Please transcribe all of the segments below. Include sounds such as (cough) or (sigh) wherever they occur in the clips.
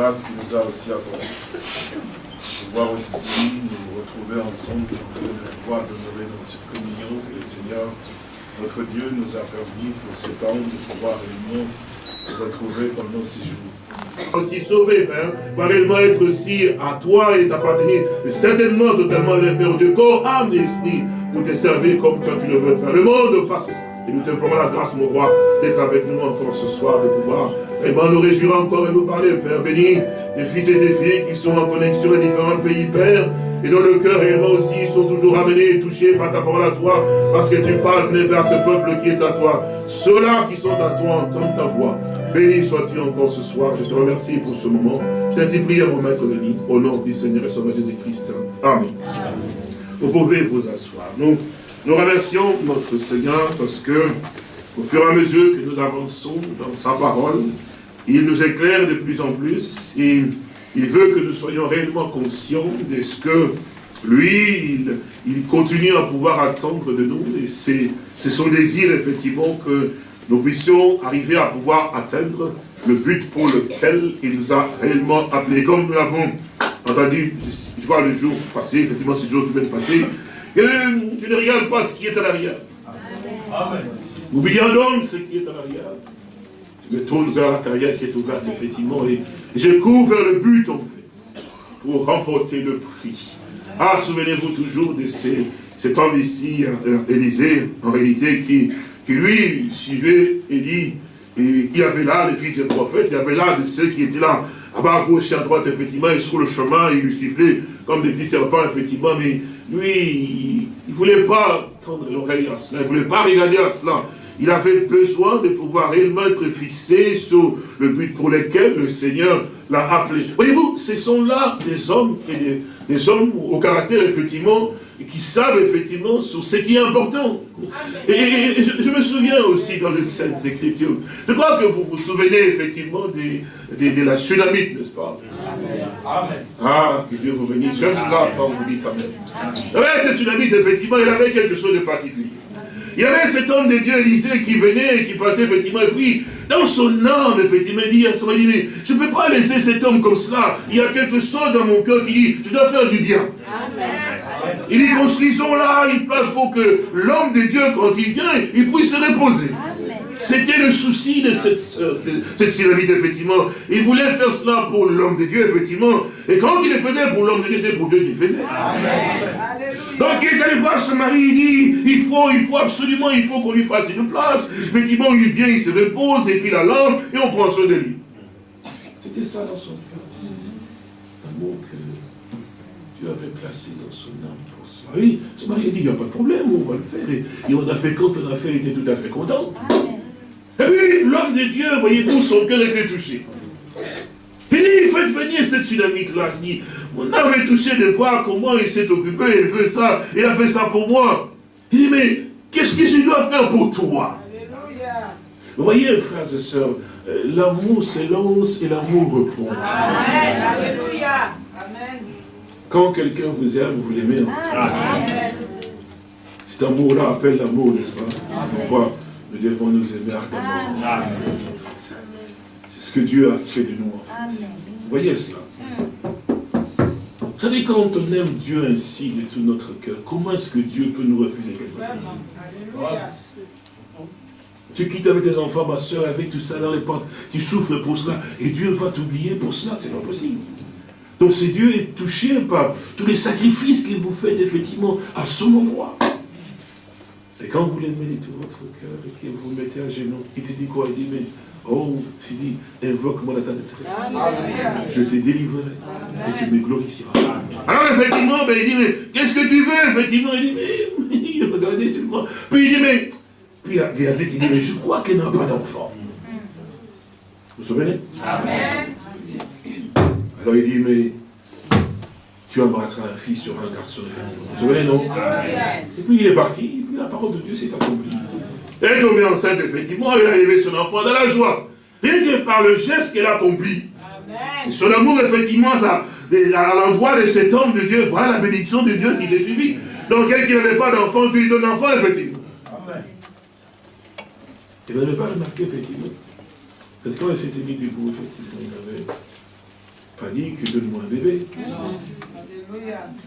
grâce qu'il nous a aussi accordé. Pouvoir aussi nous retrouver ensemble pour pouvoir demeurer dans cette communion que le Seigneur, notre Dieu, nous a permis pour ce temps de pouvoir réunir retrouver pendant six jours. Aussi sauvé, Père, va réellement être aussi à toi et t'appartenir certainement totalement le Père de corps, âme et esprit, pour te servir comme toi tu le veux. Le monde passe. Et nous te prenons la grâce, mon roi, d'être avec nous encore ce soir, de pouvoir vraiment nous réjouir encore et nous parler, Père. Béni tes fils et tes filles qui sont en connexion dans différents pays, Père, et dans le cœur réellement aussi, sont toujours amenés et touchés par ta parole à toi, parce que tu parles, vers ce peuple qui est à toi. Ceux-là qui sont à toi entendent ta voix. Béni sois-tu encore ce soir. Je te remercie pour ce moment. Je t'ai prié à mon maître Denis, au nom du Seigneur et Sauveur Jésus-Christ. Amen. Vous pouvez vous asseoir. Nous, nous remercions notre Seigneur parce que, au fur et à mesure que nous avançons dans sa parole, il nous éclaire de plus en plus et il veut que nous soyons réellement conscients de ce que lui, il, il continue à pouvoir attendre de nous et c'est son désir effectivement que nous puissions arriver à pouvoir atteindre le but pour lequel il nous a réellement appelés. Comme nous l'avons entendu, je vois le jour passé, effectivement ce jour qui vient de passer, que je ne regarde pas ce qui est à l'arrière. Amen. Oublions donc ce qui est à l'arrière. Je me tourne vers la carrière qui est ouverte, effectivement, et je cours vers le but, en fait, pour remporter le prix. Ah, souvenez-vous toujours de ces, cet homme ici, euh, Élysée, en réalité, qui qui lui suivait Élie. Et il y avait là les fils des prophètes, il y avait là de ceux qui étaient là, à bas à gauche et à droite, effectivement, et sur le chemin, il lui sifflait comme des petits serpents, effectivement, mais lui, il ne voulait pas tendre l'oreille à cela, il ne voulait pas regarder à cela. Il avait besoin de pouvoir réellement être fixé sur le but pour lequel le Seigneur l'a appelé. Voyez-vous, ce sont là des hommes et des, des hommes au caractère, effectivement, qui savent effectivement sur ce qui est important. Et, je, me souviens aussi dans les Saintes Écritures, je crois que vous vous souvenez effectivement de, la tsunamite, n'est-ce pas? Amen. Ah, que Dieu vous bénisse. J'aime cela quand vous dites Amen. Ouais, cette tsunamite, effectivement, il avait quelque chose de particulier. Il y avait cet homme de Dieu, Élisée, qui venait qui passait, effectivement, et puis, dans son âme, effectivement, il dit à son dit, mais je ne peux pas laisser cet homme comme cela. Il y a quelque chose dans mon cœur qui dit, je dois faire du bien. Amen. Il dit, construisons là une place pour que l'homme de Dieu, quand il vient, il puisse se reposer. C'était le souci de cette, cette effectivement. Il voulait faire cela pour l'homme de Dieu, effectivement. Et quand il le faisait pour l'homme de Dieu, c'est pour Dieu qu'il le faisait. Donc il est allé voir ce mari, il dit, il faut, il faut absolument, il faut qu'on lui fasse une place. Effectivement, il vient, il se repose, et puis la lampe, et on prend soin de lui. C'était ça dans son cœur. L'amour que Dieu avait placé dans son âme pour ça. Oui, ce mari a dit, il n'y a pas de problème, on va le faire. Et, on a fait quand on a fait, il était tout à fait content. Puis, l'homme de Dieu, voyez-vous, son cœur était touché. Il dit, faites venir cette tsunami-là. Mon âme est touché de voir comment il s'est occupé, il fait ça, il a fait ça pour moi. Il dit, mais qu'est-ce que je dois faire pour toi? Vous voyez, frères et sœurs, euh, l'amour s'élance et l'amour répond. Amen. Alléluia. Amen. Quand quelqu'un vous aime, vous l'aimez. Cet amour-là appelle l'amour, n'est-ce pas? C'est pourquoi nous devons nous aimer ardemment. C'est ce que Dieu a fait de nous. En fait. Vous voyez cela? Vous savez, quand on aime Dieu ainsi de tout notre cœur, comment est-ce que Dieu peut nous refuser quelque chose? Tu quittes avec tes enfants, ma soeur, avec tout ça dans les portes, tu souffres pour cela, et Dieu va t'oublier pour cela, c'est pas possible. Donc c'est Dieu est touché par tous les sacrifices qu'il vous fait effectivement à son endroit. Et quand vous l'aimez de tout votre cœur et que vous mettez à genoux, il te dit quoi? Il dit, mais, oh, il dit, invoque-moi la ta détresse. Je te délivrerai et tu me glorifieras. Alors effectivement, ben, il dit, mais qu'est-ce que tu veux? Effectivement, il dit, mais, il (laughs) regardait sur moi. Puis il dit, mais, puis Yazek, il dit, mais je crois qu'elle n'a pas d'enfant. Vous vous souvenez? Amen. Alors il dit, mais tu embrasseras un fils sur un garçon, effectivement. Vous vous souvenez, non? Et puis il est parti, la parole de Dieu s'est accomplie. Elle est tombée enceinte, effectivement, elle a élevé son enfant dans la joie. Rien que par le geste qu'elle a accompli. Son amour, effectivement, ça, à l'endroit de cet homme de Dieu, voilà la bénédiction de Dieu qui s'est suivie. Donc, quelqu'un qui n'avait pas d'enfant, tu lui donnes l'enfant, effectivement. Amen. Et vous n'avez pas remarqué, effectivement, que quand il s'était mis debout, effectivement, il n'avait pas dit que donne-moi un bébé.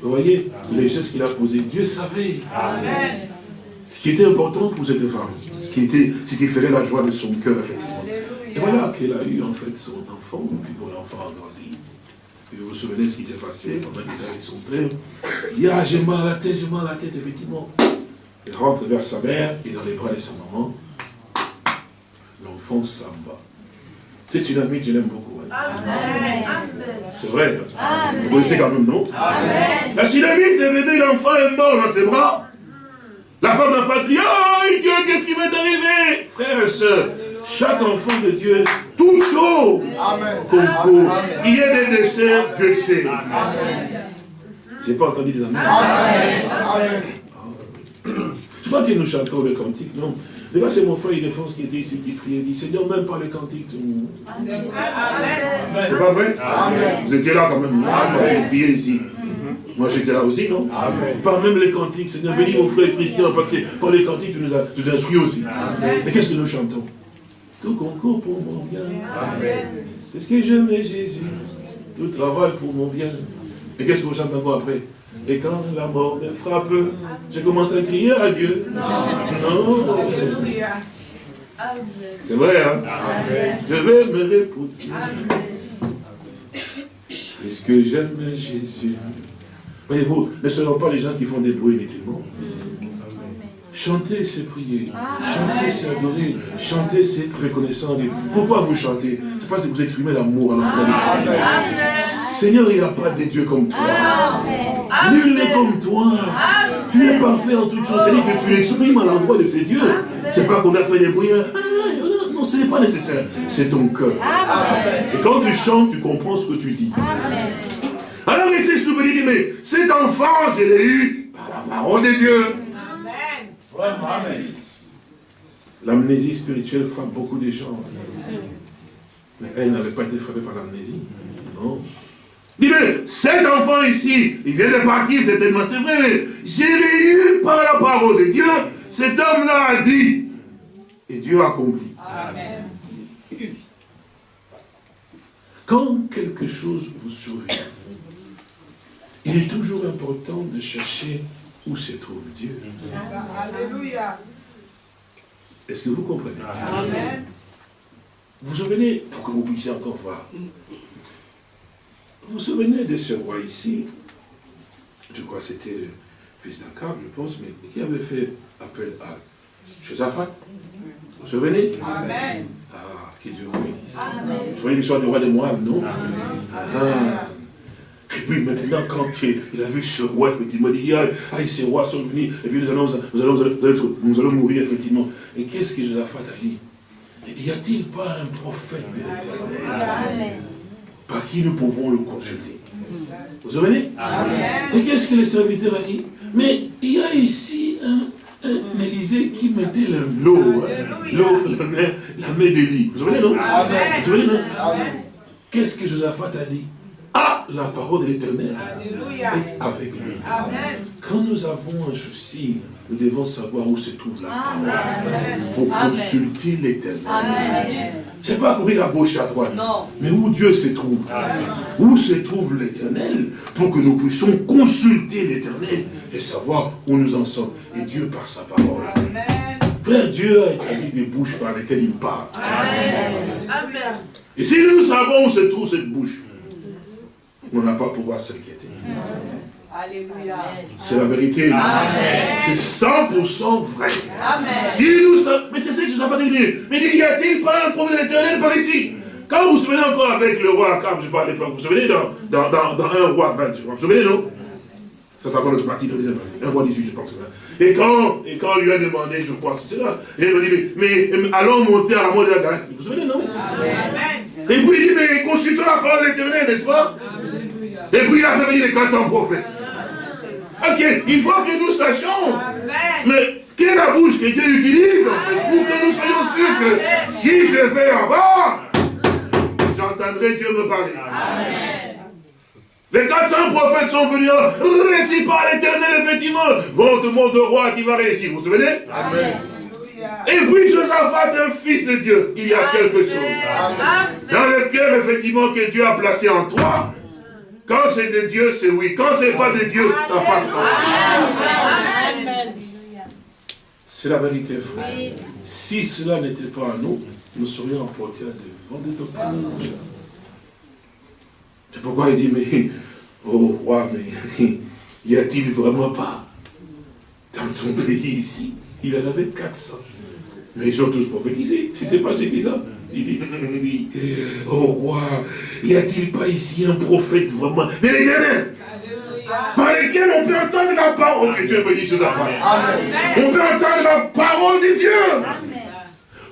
Vous voyez, les gestes qu'il a posés, Dieu savait. Amen. Ce qui était important pour cette femme, ce qui, était, ce qui ferait la joie de son cœur, effectivement. Et voilà qu'elle a eu en fait son enfant, puis bon, l'enfant a grandi. Et vous vous souvenez de ce qui s'est passé pendant qu'il était avec son père. Il dit, ah, j'ai mal à la tête, j'ai mal à la tête, effectivement. Il rentre vers sa mère, et dans les bras de sa maman, l'enfant s'en va. C'est une amie que je l'aime beaucoup. Hein. C'est vrai. Hein. Vous connaissez quand même, non? Amen. La synamite de l'enfant est mort dans ses bras. La femme n'a pas crié, oh Dieu, qu'est-ce qui m'est arrivé Frères et sœurs, chaque enfant de Dieu, tout chaud, concours. Il y a des desserts, Dieu sait. J'ai pas entendu des amis. Amen. Je crois que nous chantons le cantique, non Là, c'est mon frère Ildefonse qui était ici, qui priait, il dit, Seigneur, même pas le cantique. C'est pas vrai? Vous étiez là quand même, ici. Moi j'étais là aussi, non Pas même les cantiques, Seigneur, bénis mon frère Christian, parce que par les cantiques, tu nous as, tu aussi. Mais qu'est-ce que nous chantons Tout concourt pour mon bien. Est-ce que j'aime Jésus Tout travaille pour mon bien. Et qu'est-ce que vous chantez encore après Et quand la mort me frappe, je commence à crier à Dieu. Non. C'est vrai, hein Je vais me reposer. Est-ce que j'aime Jésus Voyez-vous, ne seront pas les gens qui font des bruits inutilement. Chanter, c'est prier. Chanter, c'est adorer. Chanter, c'est être reconnaissant. Pourquoi vous chantez? C'est parce que vous exprimez l'amour à l'endroit de Seigneur, il n'y a pas de Dieu comme toi. Nul n'est comme toi. Tu es parfait en toutes choses. C'est-à-dire que tu l'exprimes à l'endroit de ces dieux. C'est pas qu'on a fait des bruits. Hein. Ah, non, ce n'est pas nécessaire. C'est ton cœur. Et quand tu chantes, tu comprends ce que tu dis. Alors il s'est souvenu, mais cet enfant, je l'ai eu par la parole de Dieu. Amen. L'amnésie spirituelle frappe beaucoup de gens. Mais elle n'avait pas été frappée par l'amnésie. Non. Dis mais cet enfant ici, il vient de partir, c'est tellement c'est vrai, mais je l'ai eu par la parole de Dieu. Cet homme-là a dit. Et Dieu a accompli. Amen. Quand quelque chose vous sourit, il est toujours important de chercher où se trouve Dieu. Alléluia. Est-ce que vous comprenez? Amen. Vous vous souvenez, pour que vous puissiez encore voir, vous vous souvenez de ce roi ici, je crois que c'était le fils d'Akab, je pense, mais qui avait fait appel à Josaphat Vous vous souvenez? Amen. Ah, qui Dieu vous bénisse. Vous voyez l'histoire du roi de Moab, non? Amen. Ah, et puis maintenant, quand il a vu ce roi, effectivement, il dit, ah, ces rois sont venus, et puis nous allons, nous allons, nous allons, mourir, effectivement. Et qu'est-ce que Josaphat a dit? Y a-t-il pas un prophète de l'éternel? Par qui nous pouvons le consulter? Vous vous souvenez Et qu'est-ce que le serviteur a dit? Mais il y a ici un, Élisée qui mettait l'eau, hein, l'eau, la main, la main d'Élie. Vous vous souvenez, non? Vous vous souvenez, non? Qu'est-ce que Josaphat a dit? ah, la parole de l'éternel est avec lui. Quand nous avons un souci, nous devons savoir où se trouve la parole pour consulter l'éternel. Ce n'est pas courir à gauche et à droite, mais où Dieu se trouve. Où se trouve l'éternel pour que nous puissions consulter l'éternel et savoir où nous en sommes. Et Dieu par sa parole. Frère, Dieu a établi des bouches par lesquelles il parle. Et si nous savons où se trouve cette bouche, on n'a pas pouvoir s'inquiéter. Alléluia. C'est la vérité. C'est 100% vrai. Amen. Si nous mais c'est ça que je ne sais pas dire. Mais y a-t-il pas un problème éternel par ici? Quand vous vous souvenez encore avec le roi Akab, je parle pas, vous vous souvenez dans, dans, dans, dans un roi 20, vous vous souvenez, non? Ça, c'est encore notre partie, un roi 18, je pense. Et quand, et quand on lui a demandé, je crois, c'est cela, et il dit, mais, allons monter à la mort de la galaxie. Vous vous souvenez, non? Amen. Et puis il dit, mais consultons la parole de l'éternel, n'est-ce pas? Et puis il a fait venir les 400 prophètes. Parce qu'il faut que nous sachions, mais quelle est la bouche que Dieu utilise pour que nous soyons sûrs que si je vais là-bas, j'entendrai Dieu me parler. Les 400 prophètes sont venus, réussis par l'éternel, effectivement. Monte, monte au roi, tu vas réussir. Vous vous souvenez? Amen. Et puis Josaphat, un fils de Dieu, il y a quelque chose. Dans le cœur, effectivement, que Dieu a placé en toi. Quand c'est de Dieu, c'est oui. Quand c'est pas de Dieu, ça passe pas. C'est la vérité, frère. Si cela n'était pas à nous, nous serions emportés à des vents de. C'est pourquoi il dit, mais, oh roi, mais (laughs) y a-t-il vraiment pas dans ton pays ici Il en avait 400. Mais ils ont tous prophétisé. C'était pas suffisant. Il dit, oh roi, y a-t-il pas ici un prophète vraiment? Mais l'éternel par lesquels on peut entendre la parole que Dieu dit sur sa On peut entendre la parole de Dieu.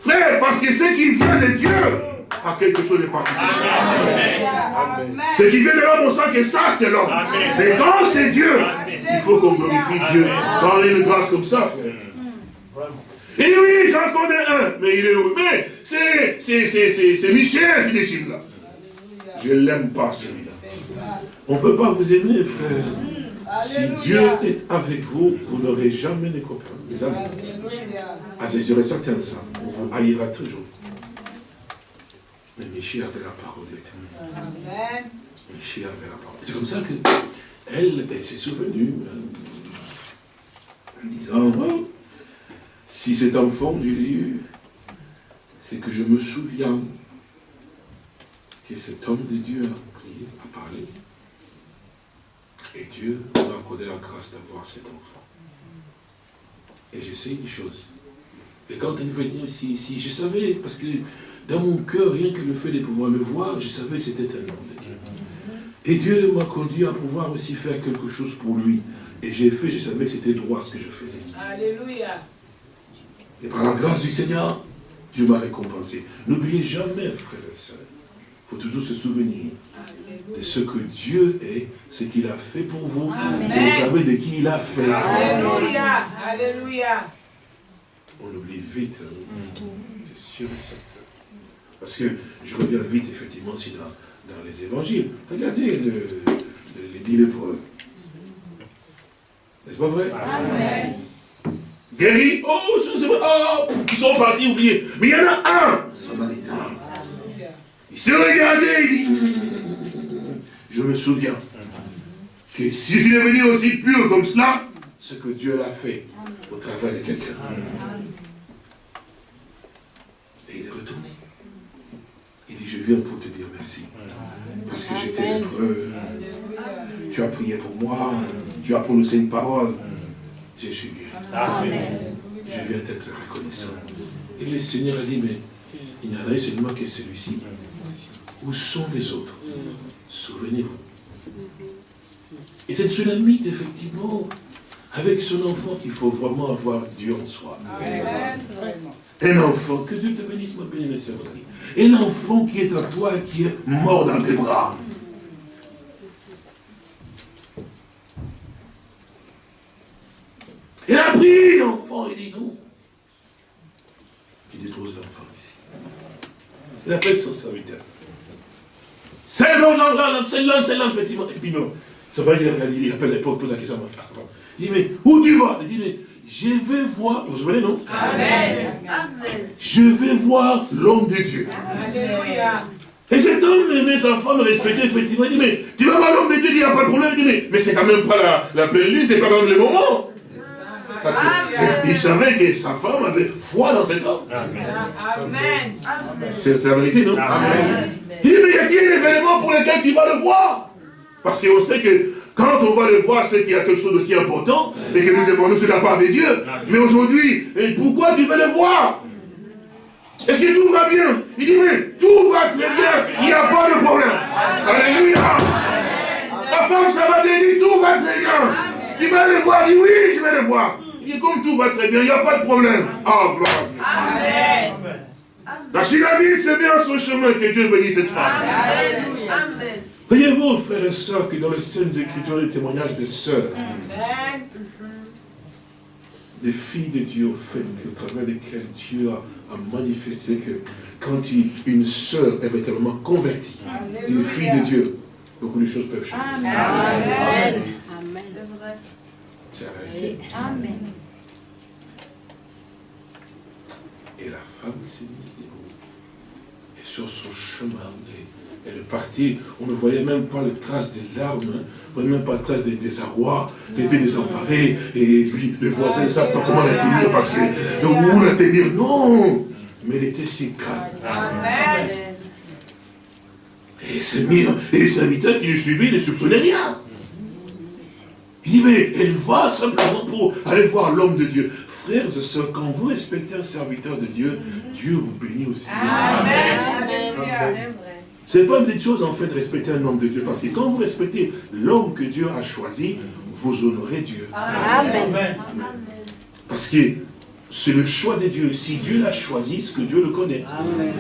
Frère, parce que ce qui vient de Dieu a quelque chose de particulier. Ce qui vient de l'homme, on sent que ça, c'est l'homme. Mais quand c'est Dieu, il faut qu'on glorifie Dieu. Quand on a une grâce comme ça, frère. Et oui, j'en connais un, mais il est où Mais c'est Michel, Philippe, là. Je ne l'aime pas, celui-là. On ne peut pas vous aimer, frère. Si Dieu est avec vous, vous n'aurez jamais de copains, mes amis. Ah, c'est sûr et certain ça. On vous haïra toujours. Mais Michel avait la parole de l'éternel. Michel avait la parole. C'est comme ça que elle, elle s'est souvenue. Hein, en disant, oh, si cet enfant, je l'ai eu, c'est que je me souviens que cet homme de Dieu a prié, a parlé. Et Dieu m'a accordé la grâce d'avoir cet enfant. Et je sais une chose. Et quand elle est venue ici, ici, je savais, parce que dans mon cœur, rien que le fait de pouvoir le voir, je savais que c'était un homme de Dieu. Et Dieu m'a conduit à pouvoir aussi faire quelque chose pour lui. Et j'ai fait, je savais que c'était droit ce que je faisais. Alléluia. Et par la grâce du Seigneur, Dieu m'a récompensé. N'oubliez jamais, frères et sœurs, il faut toujours se souvenir de ce que Dieu est, ce qu'il a fait pour vous, Amen. et vous savez de qui il a fait. Alléluia, Alléluia. On oublie vite, hein. c'est sûr et certain. Parce que je reviens vite, effectivement, si dans, dans les évangiles. Regardez le, le, les dix lépreux. N'est-ce pas vrai? Amen. Oh, oh, ils sont partis oubliés. Mais il y en a un, Samaritain. Il s'est regardé, il dit, je me souviens que si je suis devenu aussi pur comme cela, ce que Dieu l'a fait au travers de quelqu'un. Et il est retourné. Il dit, je viens pour te dire merci. Parce que j'étais lépreux. Tu as prié pour moi. Tu as prononcé une parole. Je suis guéri. Je viens d'être reconnaissant. Et le Seigneur a dit, mais il n'y en a seulement que celui-ci. Où sont les autres? Souvenez-vous. Et cette tsunamite, effectivement, avec son enfant, il faut vraiment avoir Dieu en soi. Un enfant, que Dieu te bénisse, ma bénie, mes amis. Un enfant qui est à toi et qui est mort dans tes bras. Il a pris l'enfant, il dit non. Il dépose l'enfant ici. Il appelle son serviteur. C'est bon, non, non, c'est l'homme, c'est l'homme, effectivement. Et puis non. Ça va, il, il appelle l'époque, pose la question. Il dit, mais où tu vas? Il dit, mais je vais voir, vous vous souvenez, non? Amen. Je vais voir l'homme de Dieu. Alléluia. Et cet homme, mes enfants me respectaient effectivement. Il dit, mais tu vas voir l'homme de Dieu, il n'y a pas de problème. Il dit, mais, mais c'est quand même pas la, la pleine lune, c'est pas même le moment. Parce qu'il savait que sa femme avait foi dans cet homme. Amen. C'est la vérité, non? Amen. Il dit, mais y a-t-il des événements pour lesquels tu vas le voir Parce qu'on sait que quand on va le voir, c'est qu'il y a quelque chose d'aussi important et que nous demandons sur la part de Dieu. Mais aujourd'hui, pourquoi tu veux le voir? Est-ce que tout va bien? Il dit, mais tout va très bien, il n'y a pas de problème. Alléluia. La femme, ça va bien, tout va très bien. Tu vas le voir Il dit, oui, je vais le voir. Il dit, comme tout va très bien, il n'y a pas de problème. Ah, gloire Amen. La Sulamite, c'est bien son chemin que Dieu bénisse cette femme. Amen. Voyez-vous, frères et sœurs, que dans les Saintes Écritures, les témoignages des sœurs, des filles de Dieu, au fait, au travers desquelles Dieu a, manifesté que quand une sœur est véritablement convertie, une fille de Dieu, beaucoup de choses peuvent changer. Amen. Amen. C'est vrai. C'est la vérité. Amen. Et la femme s'est mise debout. Et sur son chemin, elle est partie. On ne voyait même pas les traces des larmes, hein. on ne voyait même pas les traces des désarrois. Elle était désemparée. Et puis les voisins ne savent pas comment la tenir parce que où la tenir? Non Mais elle était si calme. Amen. Et mis, et les serviteurs qui le suivaient ne soupçonnaient rien. Il dit, mais elle va simplement pour aller voir l'homme de Dieu. Frères et sœurs, quand vous respectez un serviteur de Dieu, Dieu vous bénit aussi. Amen. Ce n'est pas une petite chose en fait de respecter un homme de Dieu, parce que quand vous respectez l'homme que Dieu a choisi, vous honorez Dieu. Amen. Parce que c'est le choix de Dieu. Si Dieu l'a choisi, c'est que Dieu le connaît. Amen.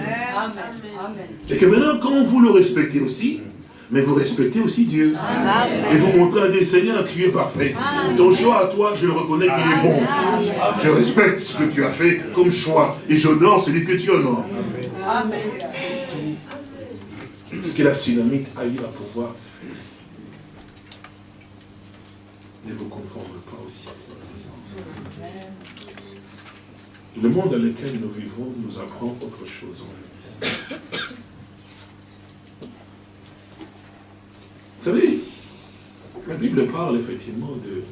Et que maintenant, quand vous le respectez aussi, mais vous respectez aussi Dieu. Et vous montrez à des seigneurs, tu es parfait. Ton choix à toi, je le reconnais qu'il est bon. Je respecte ce que tu as fait comme choix. Et j'honore celui que tu honores. Amen. Ce que la tsunamite a eu à pouvoir faire. Ne vous conforme pas aussi. Le monde dans lequel nous vivons nous apprend autre chose en fait. Vous savez, la Bible parle effectivement de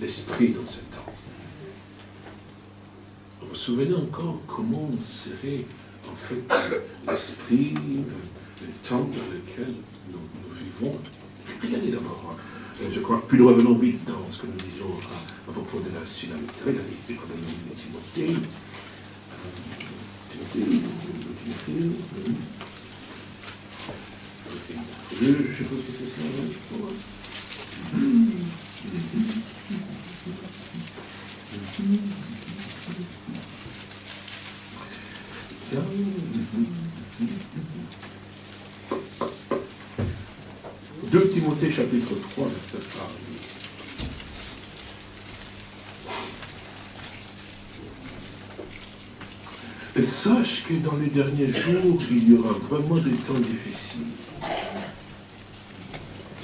l'esprit dans ce temps. Vous vous souvenez encore comment serait en fait l'esprit, le temps dans lequel nous, vivons? Regardez d'abord, hein. je crois, puis nous revenons vite dans ce que nous disons à, propos de la synamité, regardez, Timothée, Timothée, Timothée, je ne sais pas ce c'est ça. Deux Timothée chapitre 3, verset 3. Et sache que dans les derniers jours, il y aura vraiment des temps difficiles.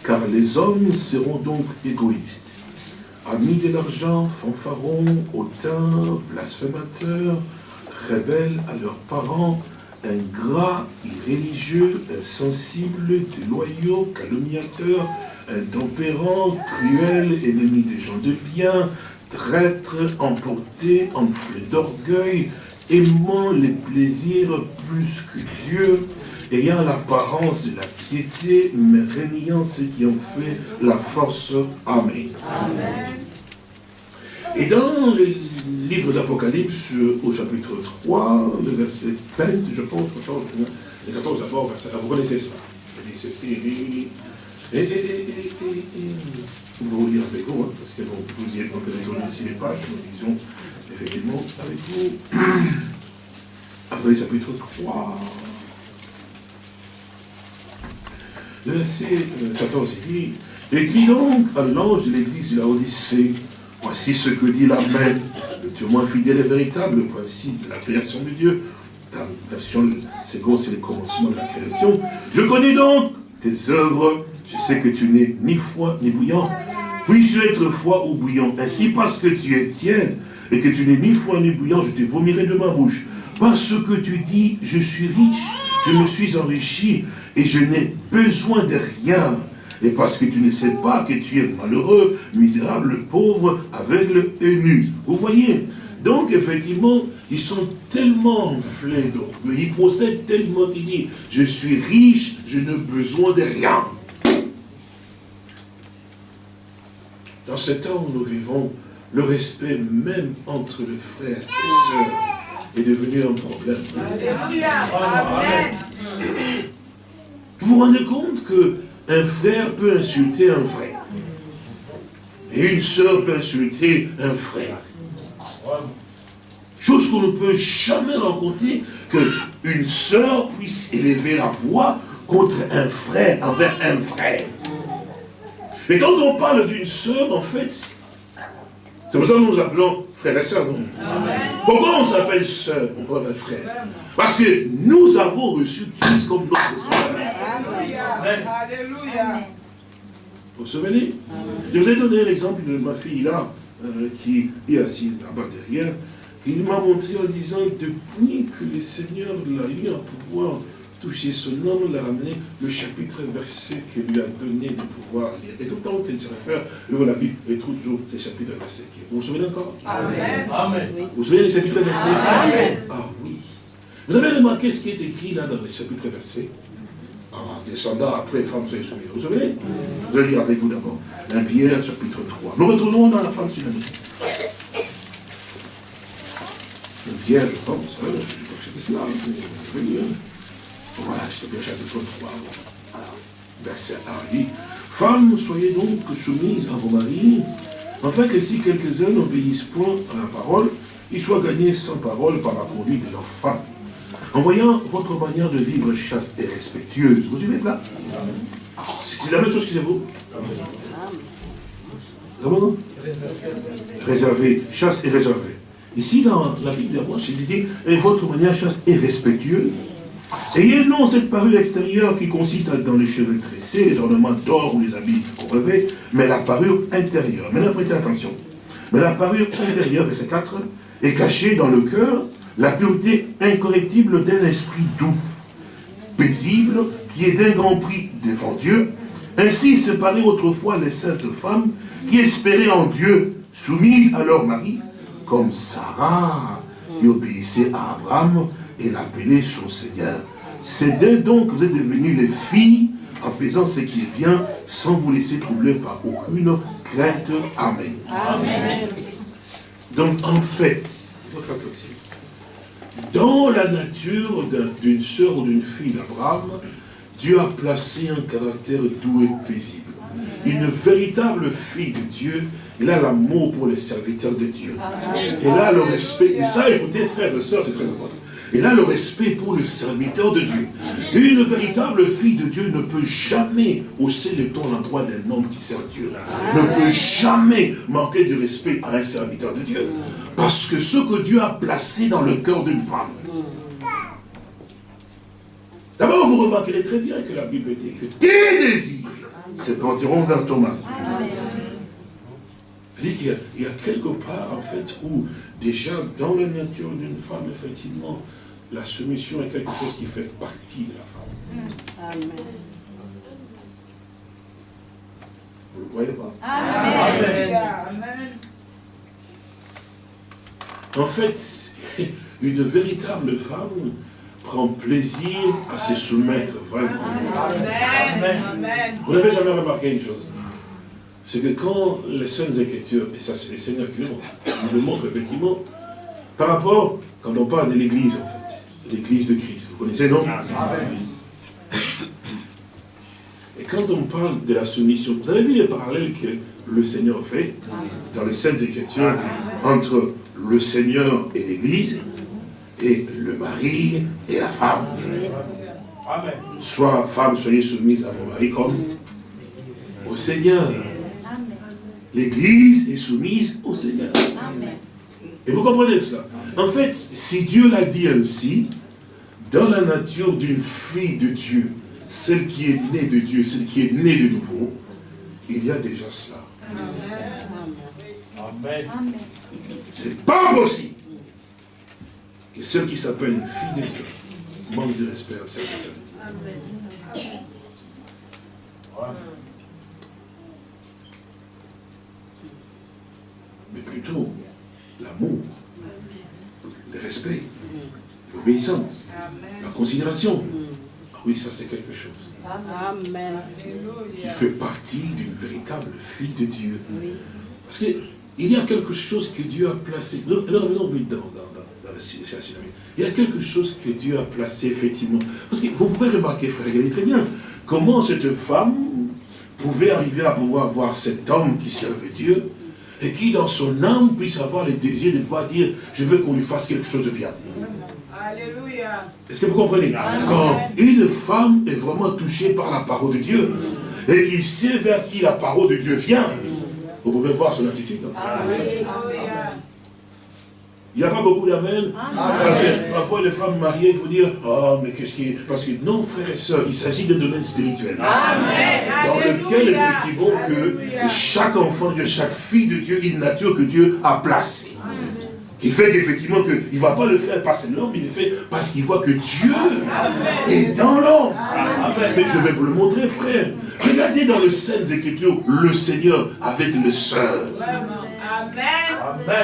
Car les hommes seront donc égoïstes, amis de l'argent, fanfarons, hautains, blasphémateurs, rebelles à leurs parents, ingrats, irréligieux, insensibles, déloyaux, calomniateurs, intempérants, cruels, ennemis des gens de bien, traîtres, emportés, enflés d'orgueil, aimant les plaisirs plus que Dieu, ayant l'apparence de la piété, mais régnant ce qui en fait la force. Amen. Et dans le livre d'Apocalypse, au chapitre 3, le verset 20, je pense, 14, le 14 d'abord, vous connaissez ça. Il dit ceci, et, et, et, vous lire avec vous, hein, parce que bon, vous y êtes entendu ici les pages, nous lisons effectivement avec vous. (clears throat) Après chapitre 3. Le verset 14, il dit, et dit donc à l'ange de l'église de la Odyssée, voici ce que dit la main, le témoin fidèle et véritable, le principe de la création de Dieu. La version seconde, c'est le commencement de la création. Je connais donc tes œuvres, je sais que tu n'es ni froid ni bouillant. Puisses-tu être froid ou bouillant Ainsi, parce que tu es tiède et que tu n'es ni froid ni bouillant, je te vomirai de ma bouche. Parce que tu dis, je suis riche, je me suis enrichi, et je n'ai besoin de rien. Et parce que tu ne sais pas que tu es malheureux, misérable, pauvre, aveugle et nu. Vous voyez? Donc, effectivement, ils sont tellement enflés d'orgueil, ils procèdent tellement qu'ils disent, je suis riche, je n'ai besoin de rien. Dans ce temps où nous vivons, le respect même entre les frères et sœurs est devenu un problème. Amen. Vous vous rendez compte qu'un frère peut insulter un frère? Et une sœur peut insulter un frère? Chose qu'on ne peut jamais rencontrer, qu'une sœur puisse élever la voix contre un frère, envers un frère. Et quand on parle d'une sœur, en fait, c'est pour ça que nous nous appelons frères et sœurs, non Pourquoi on s'appelle sœur, on peut appeler frère? Parce que nous avons reçu Christ comme notre frère. Alléluia. Vous vous souvenez? Je vous ai donné l'exemple de ma fille là, euh, qui est assise là-bas derrière. Il m'a montré en disant, depuis que le Seigneur l'a eu à pouvoir toucher son âme, l'a ramené le chapitre verset qu'il lui a donné de pouvoir lire. Et tout le temps qu'elle se réfère, elle la Bible, et trouve toujours ces chapitres versets. Vous vous souvenez encore? Amen. Amen. Vous vous souvenez des chapitres versets? Amen. Ah oui. Vous avez remarqué ce qui est écrit là dans les chapitres versets? En descendant après, femme soyez soumise. Vous vous souvenez? Je vais lire avec vous d'abord. 1 Pierre, chapitre 3. Nous retournons dans la femme tsunami. Pierre, je pense, hein, je ne sais pas que c'était cela, mais je vais Voilà, c'est bien chapitre 3. Verset 1 dit, Femmes, soyez donc soumises à vos maris, afin que si quelques-uns n'obéissent point à la parole, ils soient gagnés sans parole par la conduite de leurs femmes en voyant votre manière de vivre chaste et respectueuse. Vous suivez cela? C'est la même chose que vous. Comment Réservé, chaste et réservé. Ici, dans la Bible moi, c'est dit, et votre manière chaste et respectueuse. Ayez non cette parure extérieure qui consiste dans les cheveux tressés, les ornements d'or ou les habits revêt, mais la parure intérieure. Maintenant, prêtez attention. Mais la parure intérieure, verset 4, est cachée dans le cœur, la pureté incorrectible d'un esprit doux, paisible, qui est d'un grand prix devant Dieu. Ainsi se parlaient autrefois les saintes femmes qui espéraient en Dieu, soumises à leur mari, comme Sarah, qui obéissait à Abraham et l'appelait son Seigneur. C'est d'eux donc que vous êtes devenus les filles en faisant ce qui est bien, sans vous laisser troubler par aucune crainte. Amen. Amen. Donc en fait, votre attention, dans la nature d'une sœur ou d'une fille d'Abraham, Dieu a placé un caractère doux et paisible. Une véritable fille de Dieu, elle a l'amour pour les serviteurs de Dieu. Elle a le respect. Et ça, écoutez, frères et sœurs, c'est très important. Elle a le respect pour le serviteur de Dieu. Une véritable fille de Dieu ne peut jamais hausser le ton l'endroit d'un homme qui sert Dieu. Ne peut jamais manquer de respect à un serviteur de Dieu. Parce que ce que Dieu a placé dans le cœur d'une femme. D'abord, vous remarquerez très bien que la Bible dit que tes désirs se porteront vers Thomas. Il qu'il y, a quelque part, en fait, où déjà, dans la nature d'une femme, effectivement, la soumission est quelque chose qui fait partie de la femme. Amen. Vous le croyez pas? Amen. Amen. En fait, (laughs) une véritable femme prend plaisir à se soumettre vraiment. Amen. Vous n'avez jamais remarqué une chose? C'est que quand les Saintes Écritures, et ça c'est les Seigneurs qui nous le montrent effectivement, par rapport, quand on parle de l'Église, en fait, l'église de Christ. Vous connaissez, non Et quand on parle de la soumission, vous avez vu les parallèles que le Seigneur fait dans les Saintes Écritures entre le Seigneur et l'Église et le mari et la femme. Soit femme, soyez soumise à vos maris comme au Seigneur. L'Église est soumise au Seigneur. Et vous comprenez cela En fait, si Dieu l'a dit ainsi, dans la nature d'une fille de Dieu, celle qui est née de Dieu, celle qui est née de nouveau, il y a déjà cela. Amen. C'est pas possible que celle qui s'appelle une fille de Dieu manque de respect à cette Amen. Mais plutôt l'amour, le respect, l'obéissance, la considération. Ah oui, ça c'est quelque chose. Amen. Qui fait partie d'une véritable fille de Dieu. Parce qu'il y a quelque chose que Dieu a placé. Revenons vite dans, dans, dans, Il y a quelque chose que Dieu a placé effectivement. Parce que vous pouvez remarquer, frère, regardez très bien, comment cette femme pouvait arriver à pouvoir voir cet homme qui servait Dieu et qui dans son âme puisse avoir le désir de pouvoir dire je veux qu'on lui fasse quelque chose de bien. Alléluia. Est-ce que vous comprenez Quand une femme est vraiment touchée par la parole de Dieu et qu'il sait vers qui la parole de Dieu vient, vous pouvez voir son attitude. Il n'y a pas beaucoup d'amen. Parce que parfois les femmes mariées, faut dire, oh mais qu'est-ce qui est... Parce que non, frères et sœurs, il s'agit d'un domaine spirituel. Dans lequel, effectivement, que chaque enfant de chaque fille de Dieu, une nature que Dieu a placée. Il fait qu'effectivement, il ne va pas le faire parce que l'homme, il le fait parce qu'il voit que Dieu est dans l'homme. Mais je vais vous le montrer, frère. Regardez dans le Saintes Écritures, le Seigneur avec le sœur.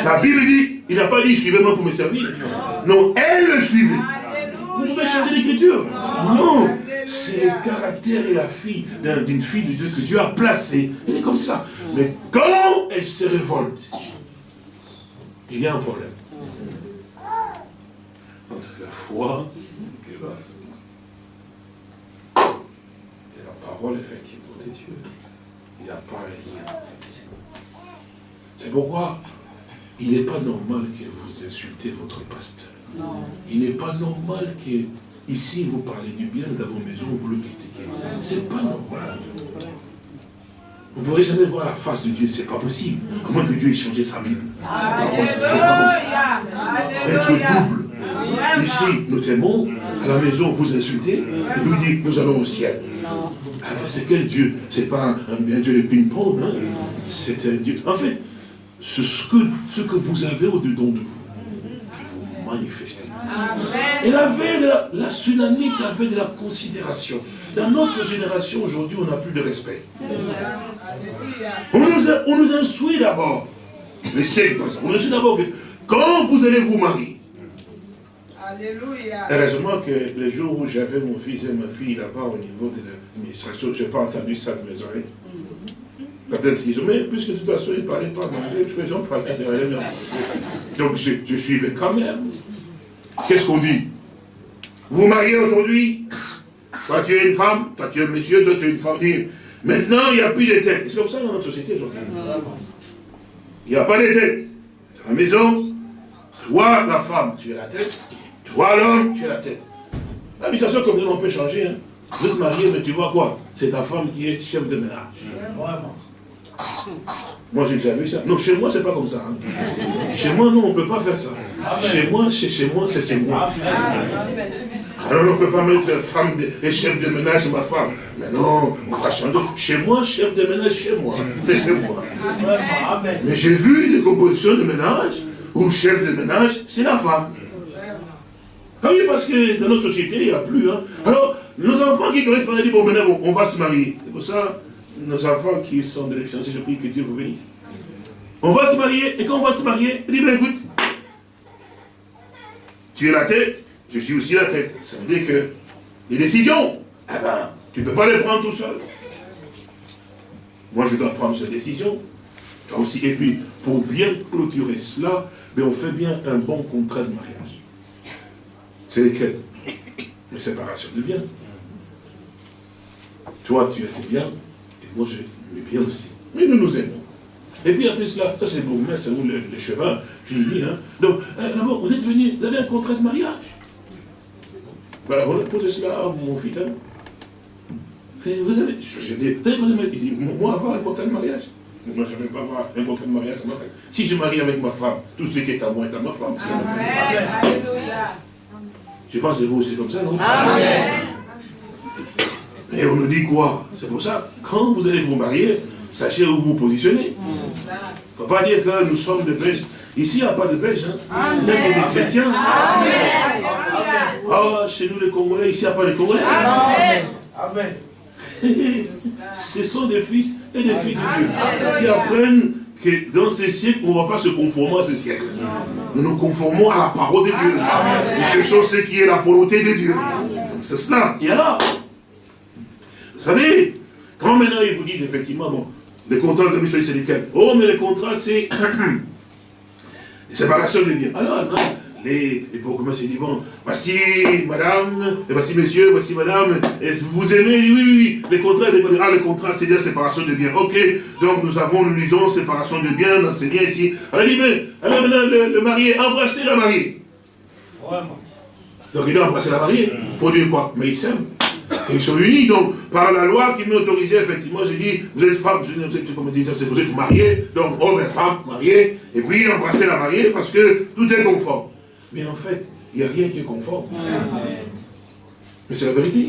La Bible dit, il n'a pas dit, suivez-moi pour me servir. Non, elle le suivait. Vous pouvez changer l'écriture. Non, c'est le caractère et la fille d'une fille de Dieu que Dieu a placée. Elle est comme ça. Mais quand elle se révolte, il y a un problème. Entre la foi et la parole, effectivement, de Dieu. Il n'y a pas rien. C'est pourquoi il n'est pas normal que vous insultez votre pasteur. Il n'est pas normal que ici vous parlez du bien dans vos maisons, vous le critiquez. C'est pas normal. Vous ne pourrez jamais voir la face de Dieu, c'est pas possible. Comment que Dieu ait changé sa Bible? C'est pas possible. Être double. Ici, nous t'aimons, à la maison, vous insultez, et nous dit, nous allons au ciel. Ah, c'est quel Dieu? C'est pas un, Dieu de ping-pong, hein? c'est un Dieu. En fait, ce que, ce que vous avez au-dedans de vous, manifestez. Elle avait de la, la tsunami avait de la considération. Dans notre génération, aujourd'hui, on n'a plus de respect. On nous, on nous instruit d'abord, mais c'est on nous instruit d'abord que quand vous allez vous marier, Alléluia. Heureusement que les jours où j'avais mon fils et ma fille là-bas au niveau de l'administration, je n'ai pas entendu ça de mes oreilles. Peut-être qu'ils ont, mais puisque de toute façon, ils ne parlaient pas anglais, qu'ils ont parlé Donc je, je suivais quand même. Qu'est-ce qu'on dit? Vous mariez aujourd'hui, toi tu es une femme, toi tu es un monsieur, toi tu es une femme. Maintenant, il n'y a plus de tête. C'est comme ça dans notre société aujourd'hui. Il n'y a pas de tête. Dans la maison, toi la femme, tu es la tête, toi l'homme, tu es la tête. L'habitation comme nous, on peut changer. Hein. Vous êtes marié, mais tu vois quoi? C'est ta femme qui est chef de ménage. Vraiment. Moi, j'ai déjà vu ça. Non, chez moi, c'est pas comme ça. Hein. Chez moi, non, on ne peut pas faire ça. Chez moi, c'est chez moi, c'est chez moi. Alors, on ne peut pas mettre femme et chef de ménage, ma femme. Mais non, on va. Chez moi, chef de ménage, chez moi. C'est chez moi. Mais j'ai vu des compositions de ménage où chef de ménage, c'est la femme. Ah oui, parce que dans notre société, il n'y a plus. Hein. Alors, nos enfants qui connaissent, on a dit, bon, maintenant, on va se marier. C'est pour ça, nos enfants qui sont de l'expérience, je prie que Dieu vous bénisse. On va se marier, et quand on va se marier, il dit, écoute, tu es la tête, je suis aussi la tête. Ça veut dire que les décisions, eh ben, tu ne peux pas les prendre tout seul. Moi, je dois prendre cette décision. Toi aussi. Et puis, pour bien clôturer cela, ben, on fait bien un bon contrat de mariage. C'est lesquels? Les séparations de biens. Toi, tu étais bien, moi je mais bien aussi. Mais nous nous aimons. Et puis après cela, ça c'est bon, c'est vous le, le, cheval qui dit, hein. Donc, euh, d'abord, vous êtes venu, vous avez un contrat de mariage. Voilà, on a posé cela à mon fils. Hein. vous avez, je, dis, il dit, moi avoir un contrat de mariage moi, je ne vais pas avoir un contrat de mariage. Si je marie avec ma femme, tout ce qui est à moi est à ma femme. Alléluia. Je pense que vous aussi comme ça, non? Amen. Et on nous dit quoi? C'est pour ça, quand vous allez vous marier, sachez où vous positionnez. Il ne faut pas dire que nous sommes des Belges. Ici, il n'y a pas de Belges. Hein. Que des chrétiens. Ah, chez nous les Congolais, ici, il n'y a pas de Congolais. Amen. Amen. (laughs) Ce sont des fils et des filles de Dieu qui apprennent que dans ces siècles, on ne va pas se conformer à ce siècle. Nous nous conformons à la parole de Dieu. Nous cherchons ce qui est la volonté de Dieu. Donc c'est cela. Et alors, vous savez, quand maintenant ils vous disent effectivement, bon, les contrats de mission c'est lesquels Oh, mais les contrats, c'est (coughs) les séparations des biens. Alors, non, les, les ils disent, bon, voici madame, et voici monsieur, voici madame, et vous aimez, oui, oui, oui, les contrats, les, ah, les contrats, c'est la séparation de biens. Ok, donc nous avons, nous lisons séparation de biens, c'est bien ici. Alors, il dit, mais, alors maintenant, le, le marié, embrasser la mariée. Vraiment. Donc il doit embrasser la mariée, pour dire quoi? Mais il s'aime. Ils sont unis, donc, par la loi qui m'autorisait, effectivement, j'ai dit, vous êtes femme, vous êtes, comment dire, vous êtes mariés, donc homme et femme, mariés, et puis embrasser la mariée, parce que tout est conforme. Mais en fait, il n'y a rien qui est conforme. Mais c'est la vérité.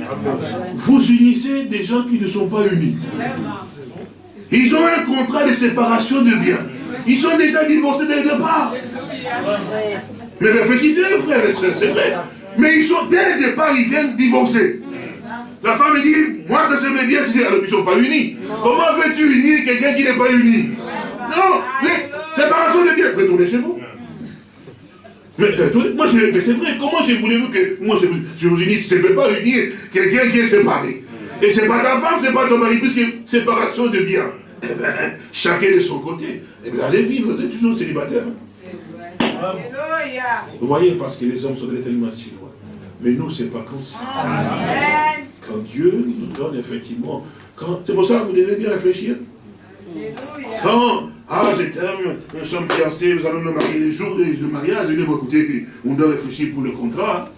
Vous unissez des gens qui ne sont pas unis. Ils ont un contrat de séparation de biens. Ils sont déjà divorcés dès le départ. Mais réfléchissez, frères et sœurs, c'est vrai. Mais ils sont, dès le départ, ils viennent divorcer. La femme dit, moi ça serait bien si ils ne sont pas unis. Comment veux-tu unir quelqu'un qui n'est pas uni? Non, mais séparation de biens. Retournez chez vous. Mais, euh, moi, c'est vrai, comment je voulez-vous que moi je vous, je vous unisse? Je ne peux pas unir quelqu'un qui est séparé. Et c'est pas ta femme, c'est pas ton mari, puisque séparation de biens. Eh ben, chacun de son côté. Et vous allez vivre, vous êtes toujours célibataire. Vous voyez, parce que les hommes sont tellement si loin. Mais nous, c'est pas comme ça. Quand Dieu nous donne effectivement, c'est pour ça que vous devez bien réfléchir. Quand, ah, je t'aime, nous sommes fiancés, nous allons nous marier les jours de, mariage, et nous, écoutez, on doit réfléchir pour le contrat.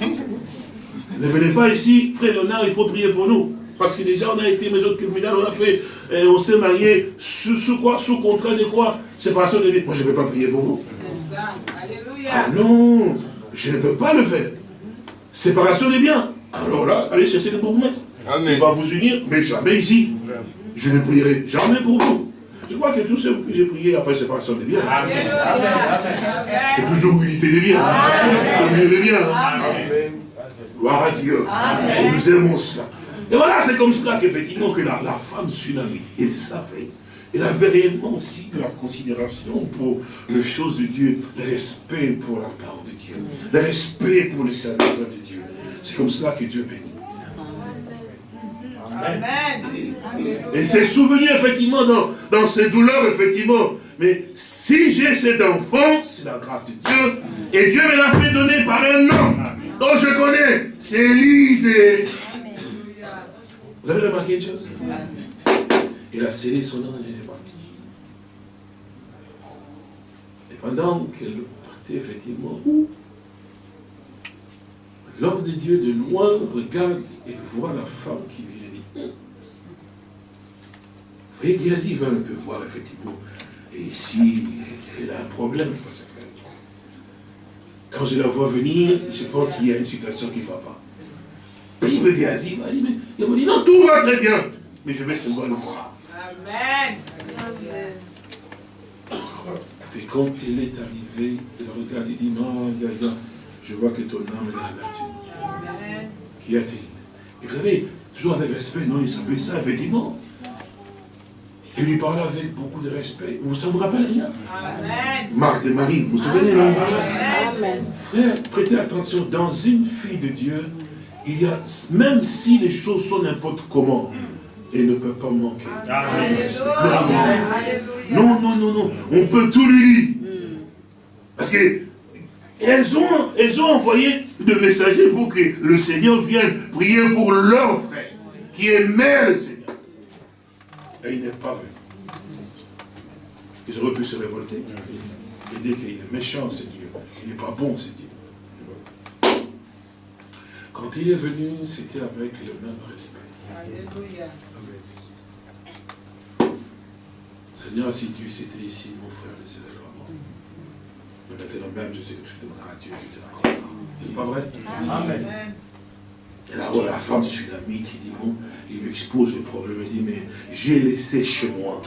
ne venez pas ici, frère Léonard, il faut prier pour nous. Parce que déjà, on a été maison criminelle, on a fait, euh, on s'est marié sous, quoi? Sous contrat de quoi? Séparation de vie. Moi, je ne vais pas prier pour vous. Alléluia. Ah non, je ne peux pas le faire. Séparation des biens. Alors là, allez chercher le bourgmestre. Il va vous unir, mais jamais ici. Je ne prierai jamais pour vous. Je crois que tous ceux que j'ai prié après séparation des biens, c'est toujours unité des biens. Unité des biens. Gloire à Dieu. Et nous aimons ça. Et voilà, c'est comme cela qu'effectivement que la, femme tsunami, elle savait. Elle avait réellement aussi de la considération pour les choses de Dieu, le respect pour la parole de Dieu, le respect pour le serviteur de Dieu. C'est comme cela que Dieu bénit. Amen. Et ses souvenirs, effectivement, dans, dans ses douleurs, effectivement. Mais si j'ai cet enfant, c'est la grâce de Dieu. Et Dieu me l'a fait donner par un nom dont je connais. C'est Élisée. Vous avez remarqué une chose? Il a scellé son nom et elle est partie. Et pendant qu'elle partait, effectivement, l'homme de Dieu de loin regarde et voit la femme qui vient. Vous voyez, Géasi va un peu voir, effectivement. Et ici, elle a un problème. Parce que quand je la vois venir, je pense qu'il y a une situation qui ne va pas. Il me il dit, mais il m'a dit, non, tout va très bien. Mais je vais seulement le voir. Amen. Et quand elle est arrivée, elle regarde et dit, non, je vois que ton âme est abattue. Qu'y a-t-il Et vous savez, toujours avec respect, non, il s'appelait ça, effectivement. Il lui parlait avec beaucoup de respect. Vous, ça vous rappelle rien Amen. Marc de Marie, vous vous souvenez Amen. Frère, prêtez attention, dans une fille de Dieu, il y a, même si les choses sont n'importe comment, elle ne peut pas manquer. Non, non, non, non, on peut tout lui dire. Parce que elles ont, elles ont envoyé de messagers pour que le Seigneur vienne prier pour leur frère, qui aimait le Seigneur. Et il n'est pas venu. Ils auraient pu se révolter. Et dire qu'il est méchant, c'est Dieu. Il n'est pas bon, c'est Dieu. Quand il est venu, c'était avec le même respect. Alléluia. Seigneur, si tu étais ici, mon frère ne maintenant même, je sais que tu demanderas à Dieu de te l'accordera. N'est-ce pas vrai? Amen. Et là, la femme tsunami qui dit, bon, il lui expose le problème, il dit, mais j'ai laissé chez moi.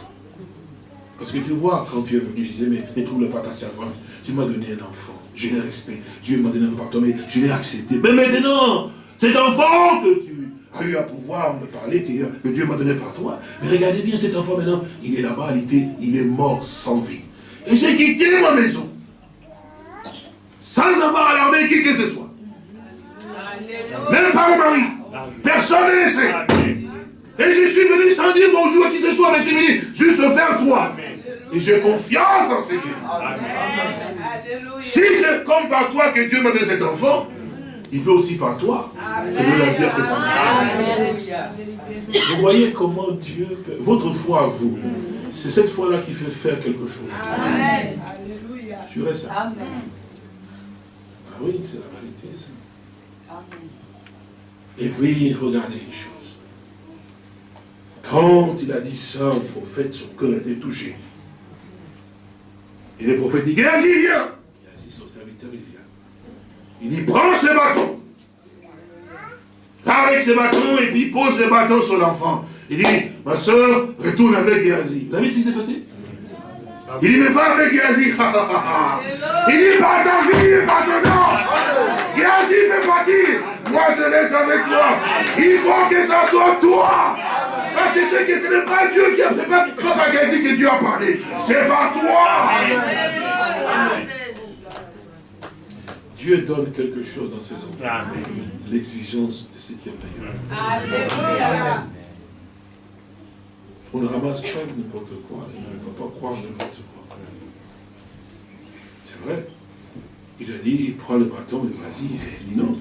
Parce que tu vois, quand tu es venu, je disais, mais ne trouve pas ta servante, tu m'as donné un enfant je l'ai respecté. Dieu m'a donné un pardon, mais je l'ai accepté. Mais maintenant, cet enfant que tu as eu à pouvoir me parler, que, Dieu m'a donné par toi, mais regardez bien cet enfant maintenant, il est là-bas, il, il est mort sans vie. Et j'ai quitté ma maison, sans avoir alarmé qui que ce soit. Même pas mon mari. Personne ne le sait. Et je suis venu sans dire bonjour à qui ce soit, mais je suis venu juste vers toi. Et j'ai confiance en ce Dieu. Si c'est comme par toi que Dieu m'a donné cet enfant, il peut aussi par toi donner la vie à cet enfant. Vous voyez comment Dieu, votre foi à vous, c'est cette foi-là qui fait faire quelque chose. Amen. Alléluia. Jurez ça. Amen. Oui, c'est la vérité, ça. Et puis, regardez une chose. Quand il a dit ça au prophète, son cœur a été touché. Et le prophète dit, Géasi, viens Géasi, son serviteur, il vient. Il dit, prends ce bâton. Avec ce bâton, et puis pose le bâton sur l'enfant. Il dit, ma soeur, retourne avec Géasi. Vous avez vu ce qui s'est passé? Il dit, mais va avec Géasi. il dit, pas ta vie, pas ton nom. Géasi peut partir. Moi, je laisse avec toi. Il faut que ça soit toi. Parce que c'est que ce n'est pas Dieu qui a, c'est pas toi que Dieu a parlé. C'est pas toi. Dieu donne quelque chose dans ses enfants. L'exigence de ce qui est meilleur. Alléluia. On ne ramasse pas n'importe quoi. On ne peut pas croire n'importe quoi. C'est vrai. Il a dit, prends le bâton, vas-y. Il dit non.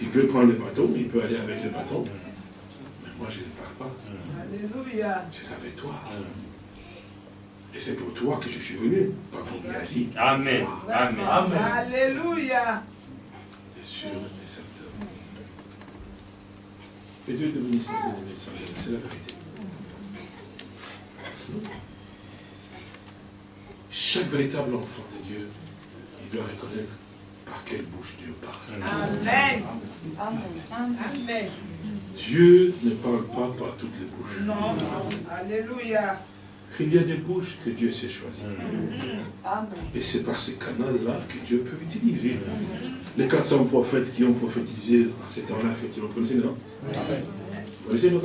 Il peut prendre le bâton, il peut aller avec le bâton. Mais moi, je ne pars pas. Alléluia. C'est avec toi. Et c'est pour toi que je suis venu, pas pour Gazi. Amen. Amen. Amen. Alléluia. Bien sûr, et certain. Que Dieu te bénisse, c'est la vérité. Chaque véritable enfant de Dieu, il doit reconnaître par quelle bouche Dieu parle. Amen. Amen. Dieu ne parle pas par toutes les bouches. Non. Alléluia. Il y a des bouches que Dieu s'est choisies. Et c'est par ces canaux-là que Dieu peut utiliser. Les 400 prophètes qui ont prophétisé à ce temps-là, effectivement, vous connaissez, non? Vous connaissez, non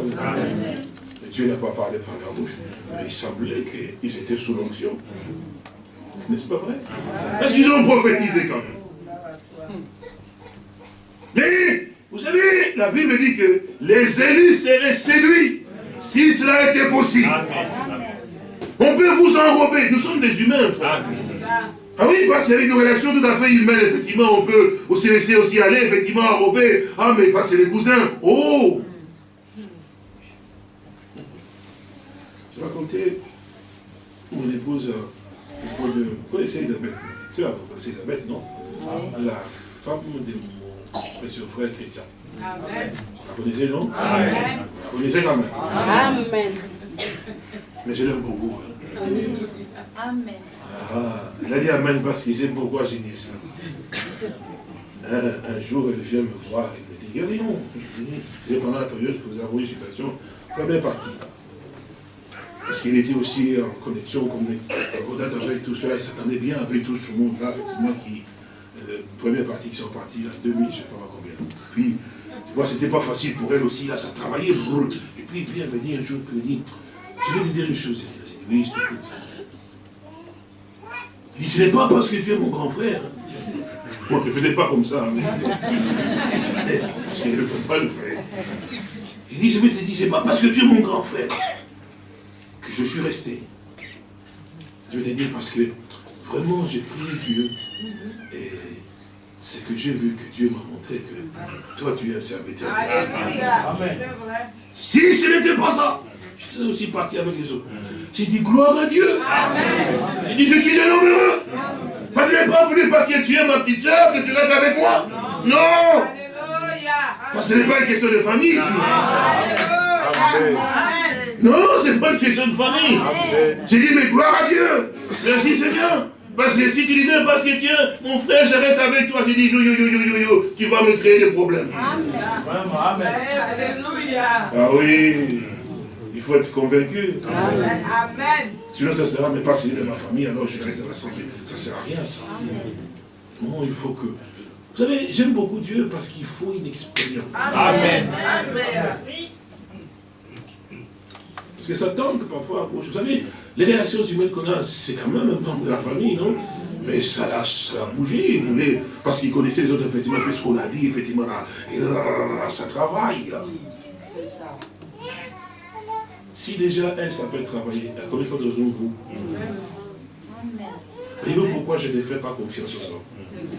Dieu n'a pas parlé par leur bouche, mais il semblait qu'ils étaient sous l'onction. N'est-ce pas vrai? Parce qu'ils ont prophétisé quand même? Mais, vous savez, la Bible dit que les élus seraient séduits si cela était possible. On peut vous enrober. Nous sommes des humains, frère. Ah oui, parce qu'il y a une relation tout à fait humaine, effectivement, on peut aussi laisser aussi aller, effectivement, enrober. Ah, mais pas c'est les cousins. Oh Je vais raconter mon épouse, euh, vous connaissez Elisabeth, vous connaissez Elisabeth, non La femme de Monsieur frère Christian. Amen. Vous connaissez, non? Amen. Vous connaissez quand même? Amen. Mais je l'aime beaucoup. Hein. Amen. Ah, elle a dit Amen parce qu'il sait pourquoi j'ai dit ça. Un, jour, elle vient me voir et me dit, non, je pendant la période que vous avez envoyé citation, première partie. Parce qu'il était aussi en connexion, comme avec tout cela, il s'attendait bien avec tout ce monde-là, effectivement, qui, euh, première partie qui sont partis en 2000, je ne sais pas combien. Puis, tu vois, c'était pas facile pour elle aussi, là, ça travaillait pour Et puis, puis elle me dit un jour, elle me dit, je vais te dire une chose. Elle dit, oui, je t'écoute. Il dit, ce n'est pas parce que tu es mon grand frère. Moi, ne faisais pas comme ça. Mais... (laughs) parce qu'il ne peut pas le faire. Il dit, je vais te dire, c'est pas parce que tu es mon grand frère que je suis resté. Je vais te dire parce que vraiment j'ai prié Dieu et c'est que j'ai vu que Dieu m'a montré que toi tu es un serviteur. Amen. Si ce n'était pas ça, je serais aussi parti avec les autres. J'ai dit gloire à Dieu. J'ai dit je suis un homme heureux. Parce que je n'ai pas voulu parce que tu es ma petite soeur que tu restes avec moi. Non. Parce que ce n'est pas une question de famille ici. Non, ce n'est pas une question de famille. J'ai dit mais gloire à Dieu. Merci Seigneur. Parce que si tu disais, parce que tiens, mon frère, je reste avec toi, tu dis, yo, yo, yo, yo, yo, yo, tu vas me créer des problèmes. Amen. Alléluia. Ah oui. Il faut être convaincu. Amen. Amen. Sinon, ça sera, mais parce qu'il est de ma famille, alors je reste dans la santé. Ça ne sert à rien, ça. Non, il faut que... Vous savez, j'aime beaucoup Dieu parce qu'il faut une expérience. Amen. Amen. Parce que ça tente parfois. Vous savez, les réactions humaines qu'on a, c'est quand même un membre de la famille, non? Mais ça l'a, ça bougé, vous voulez, parce qu'il connaissait les autres, effectivement, ce qu'on a dit, effectivement, ça travaille. Si déjà elle, ça peut travailler, combien de fois vous Voyez-vous pourquoi je ne fais pas confiance aux hommes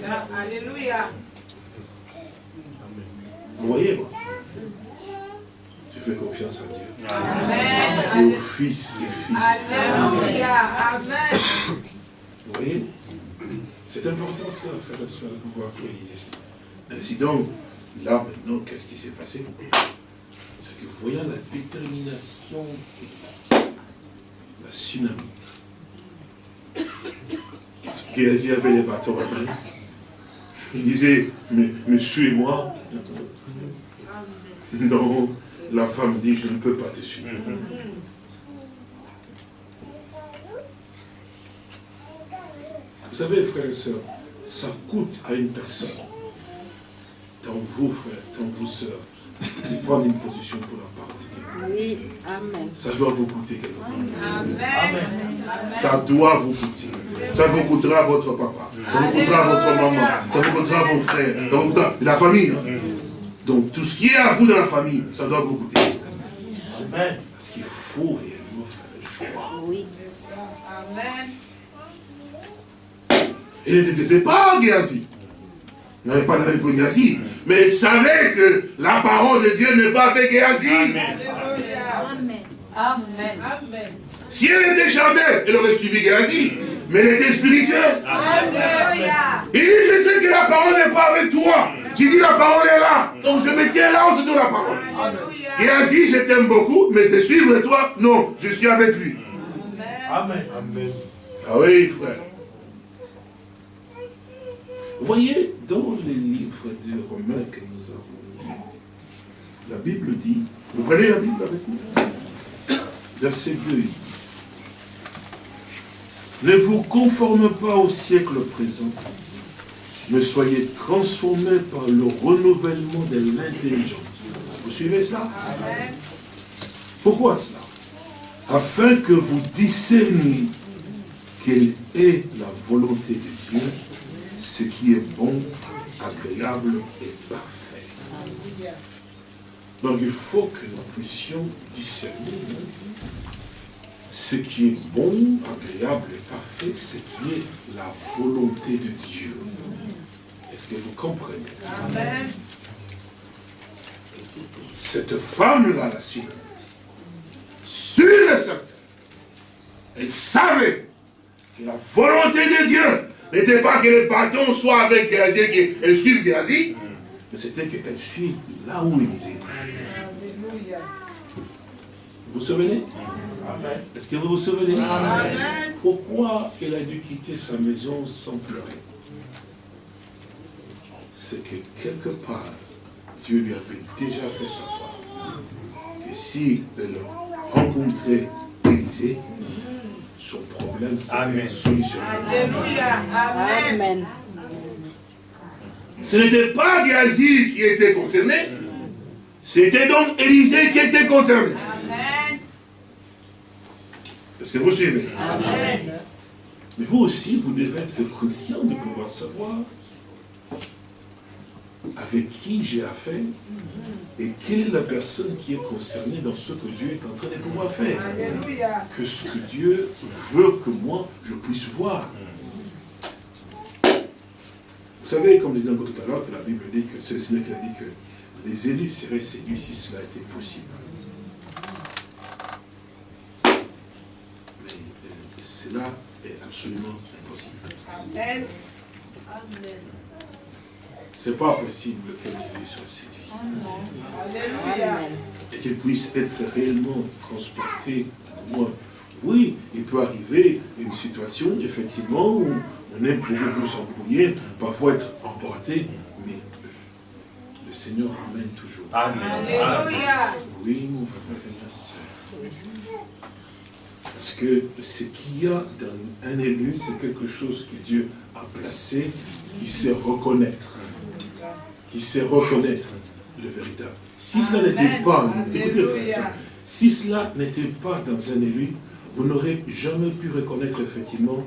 ça, Alléluia. Vous voyez, moi fais confiance à Dieu. Amen. Et aux fils et filles. Alléluia. Amen. Vous voyez? C'est important ça, frère et soeur, de pouvoir réaliser ça. Ainsi donc, là maintenant, qu'est-ce qui s'est passé? C'est que voyant la détermination, la tsunami, Géasi avait les bâtons à main, il disait, mais, monsieur et moi Non, la femme dit, je ne peux pas te suivre. Vous savez, frères et sœurs, ça coûte à une personne, dans vous, frères, dans vous, sœurs, de prendre une position pour la parole de Dieu. Oui, Amen. Ça doit vous coûter quelque chose. Amen. Ça doit vous coûter. Ça vous coûtera votre papa, ça vous coûtera votre maman, ça vous coûtera vos frères, ça vous coûtera la famille. Donc tout ce qui est à vous dans la famille, ça doit vous coûter. Amen. Parce qu'il faut réellement faire le choix. Oui, c'est ça. Amen. Il ne détestait pas Géasi. Il n'avait pas d'avis pour Géasi. Mais il savait que la parole de Dieu n'est pas avec Géasi. Amen. Amen. Amen. Si elle était jamais, elle aurait suivi Géasi. Mais elle était spirituelle. Amen. Il dit, je sais que la parole n'est pas avec toi. J'ai dit, la parole est là. Donc je me tiens là, on se donne la parole. Géasi, je t'aime beaucoup, mais te suivre toi, non, je suis avec lui. Amen. Amen. Ah oui, frère. Vous voyez, dans les livres de Romains que nous avons lus, la Bible dit, vous prenez la Bible avec nous Verset 2, il dit, ne vous conformez pas au siècle présent, mais soyez transformés par le renouvellement de l'intelligence. Vous suivez cela Pourquoi cela Afin que vous discerniez quelle est la volonté de Dieu, ce qui est bon, agréable et parfait. Donc il faut que nous puissions discerner ce qui est bon, agréable et parfait, ce qui est la volonté de Dieu. Est-ce que vous comprenez? Amen. Cette femme-là, la Syrie, sur et certain, elle savait que la volonté de Dieu n'était pas que le bâton soit avec Géasi, qu'elle suive Géasi, mais c'était qu'elle suit là où il disait. Vous vous souvenez? Est-ce que vous vous souvenez? Pourquoi elle a dû quitter sa maison sans pleurer? C'est que quelque part, Dieu lui avait déjà fait savoir que si elle rencontrait Élisée, son problème serait solutionné. Alléluia. Amen. Ce n'était pas Géasi qui était concerné, c'était donc Élisée qui était concerné. Amen. Est-ce que vous suivez? Amen. Mais vous aussi, vous devez être conscient de pouvoir savoir avec qui j'ai affaire et quelle est la personne qui est concernée dans ce que Dieu est en train de pouvoir faire. Que ce que Dieu veut que moi, je puisse voir. Vous savez, comme je disais tout à l'heure, que la Bible dit que c'est le Seigneur qui a dit que les élus seraient séduits si cela était possible. Mais euh, cela est absolument impossible. Amen. Amen. Ce n'est pas possible qu'un élu soit séduit. Et qu'il puisse être réellement transporté loin. Oui, il peut arriver une situation, effectivement, où on est beaucoup plus embrouillé, parfois être emporté, mais le Seigneur ramène toujours. Amen. Alléluia. Oui, mon frère et ma soeur. Parce que ce qu'il y a dans un élu, c'est quelque chose que Dieu a placé, qui sait reconnaître. Qui sait reconnaître le véritable. Si cela n'était pas, écoutez frère, si cela n'était pas dans un élu, vous n'aurez jamais pu reconnaître effectivement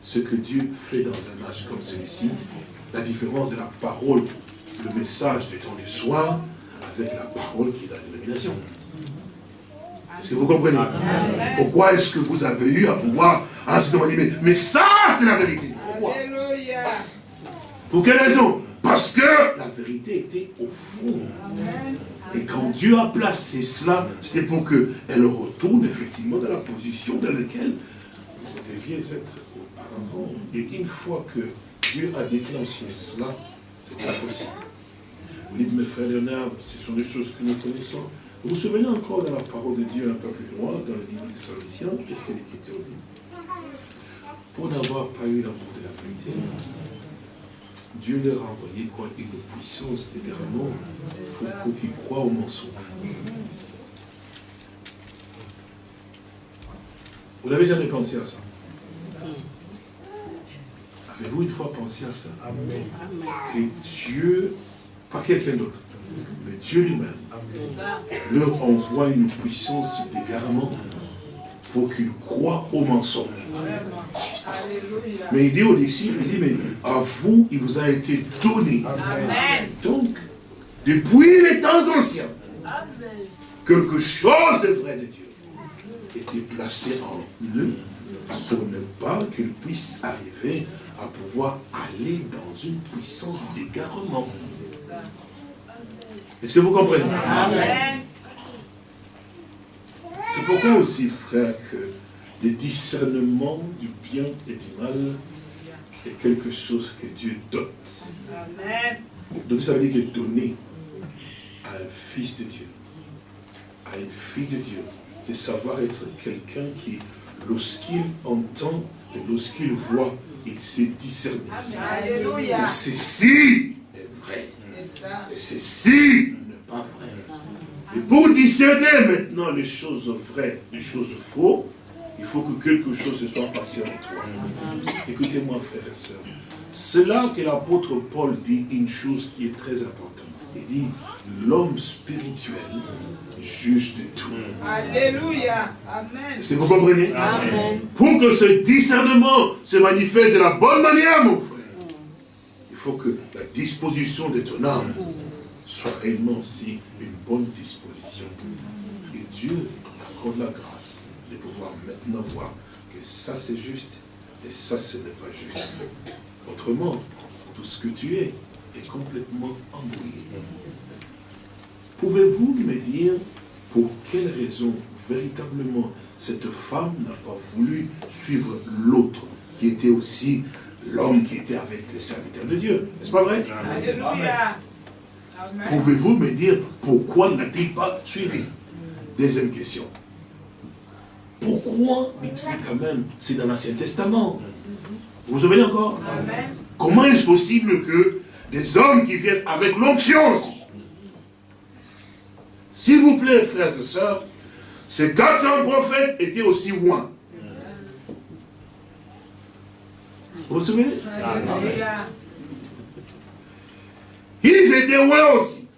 ce que Dieu fait dans un âge comme celui-ci, la différence de la parole, le message du temps du soir, avec la parole qui est la dénomination. Est-ce que vous comprenez? Pourquoi est-ce que vous avez eu à pouvoir à mais ça, c'est la vérité. Pourquoi? Pour quelle raison? Parce que la vérité était au fond. Et quand Dieu a placé cela, c'était pour qu'elle retourne effectivement dans la position dans laquelle vous deviez être et une fois que Dieu a déclenché cela, c'est pas possible. Vous dites, mes frères Léonard, ce sont des choses que nous connaissons. Vous vous souvenez encore de la parole de Dieu un peu plus loin, dans le livre des Salmiciens, qu'est-ce que l'Écriture dit Pour n'avoir pas eu l'amour de la vérité, Dieu leur a envoyé quoi? Une puissance d'égarement pour qu'ils croient au mensonge. Vous n'avez jamais pensé à ça? Avez-vous une fois pensé à ça? Que Dieu, pas quelqu'un d'autre, mais Dieu lui-même, leur envoie une puissance d'égarement pour qu'ils croient au mensonge. Mais il dit aux disciples, il dit, mais à vous, il vous a été donné. Donc, depuis les temps anciens, quelque chose de vrai de Dieu. Était placé en eux pour ne pas qu'ils puissent arriver à pouvoir aller dans une puissance d'égarement. Est-ce que vous comprenez? C'est pourquoi aussi, frère, que le discernement du bien et du mal est quelque chose que Dieu dote. Donc ça veut dire que donner à un fils de Dieu, à une fille de Dieu, de savoir être quelqu'un qui, lorsqu'il entend et lorsqu'il voit, il sait discerner. Et ceci est vrai. Et ceci n'est pas vrai. Et pour discerner maintenant les choses vraies, les choses fausses, il faut que quelque chose se soit passé en toi. Écoutez-moi, frères et sœurs. C'est là que l'apôtre Paul dit une chose qui est très importante. Il dit, l'homme spirituel juge de tout. Alléluia. Amen. Est-ce que vous comprenez? Amen. Pour que ce discernement se manifeste de la bonne manière, mon frère, il faut que la disposition de ton âme soit réellement aussi une bonne disposition. Et Dieu accorde la grâce pouvoir maintenant voir que ça c'est juste et ça ce n'est pas juste. Autrement, tout ce que tu es est complètement embrouillé. Pouvez-vous me dire pour quelle raison véritablement cette femme n'a pas voulu suivre l'autre qui était aussi l'homme qui était avec les serviteurs de Dieu? N'est-ce pas vrai? Alléluia. Pouvez-vous me dire pourquoi n'a-t-il pas suivi? Deuxième question. Pourquoi dites-vous quand même C'est dans l'Ancien Testament? Vous vous souvenez encore? Comment est-ce possible que des hommes qui viennent avec l'onction? S'il vous plaît, frères et sœurs, ces 400 prophètes étaient aussi loin. Vous vous souvenez? Ils étaient loin aussi.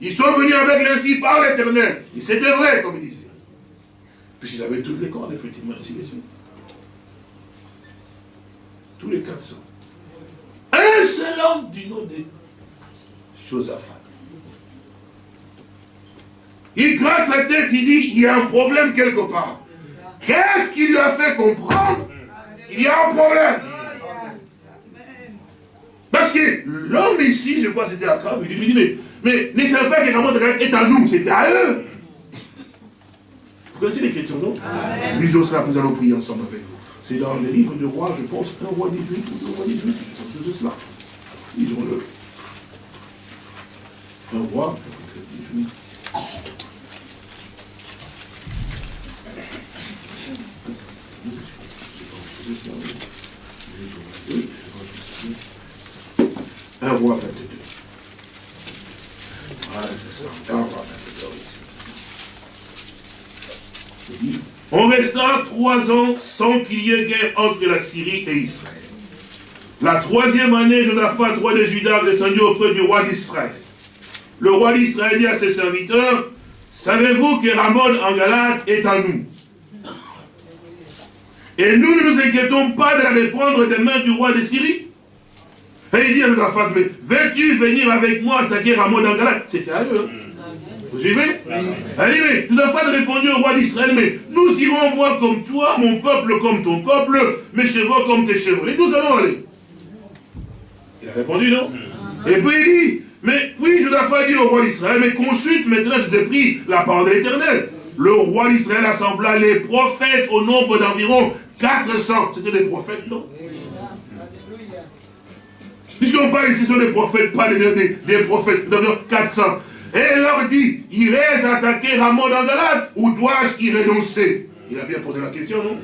Ils sont venus avec l'ainsi par l'éternel. Et c'était vrai, comme il disait. Puisqu'ils avaient tous les corps, effectivement, ainsi de suite. Tous les 400. Un seul homme du nom de Josaphat. Il gratte sa tête, il dit, il y a un problème quelque part. Qu'est-ce qui lui a fait comprendre qu'il y a un problème? Parce que l'homme ici, je crois que c'était à il dit, mais, mais ne savez pas que Ramon est à nous, c'était à eux. Vous connaissez l'écriture, non Lui, Joseph, nous allons prier ensemble avec vous. C'est dans les livres de roi, je pense, un roi 18 ou un roi 18, je pense cela. Lisons-le. Un roi, 18. Un roi 22. Voilà, c'est ça. Un roi 22. On resta trois ans sans qu'il y ait guerre entre la Syrie et Israël. La troisième année, Josaphat, roi de Juda, descendu auprès du roi d'Israël. Le roi d'Israël dit à ses serviteurs, savez-vous que Ramon en Galate est à nous? Et nous ne nous inquiétons pas de la reprendre des mains du roi de Syrie Et il dit à Josaphat, mais veux-tu venir avec moi attaquer Ramon en Galate? C'était à eux. Hein. Vous suivez Allez, mais Josaphat répondu au roi d'Israël, mais nous irons voir comme toi, mon peuple comme ton peuple, mes chevaux comme tes chevaux. Et nous allons aller. Il a répondu non. Et puis il dit, mais puis Josaphat dit au roi d'Israël, mais consulte maîtresse de prix la parole de l'éternel. Le roi d'Israël assembla les prophètes au nombre d'environ 400. C'était des prophètes, non Puisqu'on parle ici sur les prophètes, pas des, des, prophètes, 400. Et il leur dit, irais attaquer Ramon dans Galate ou dois-je y renoncer? Il a bien posé la question, non?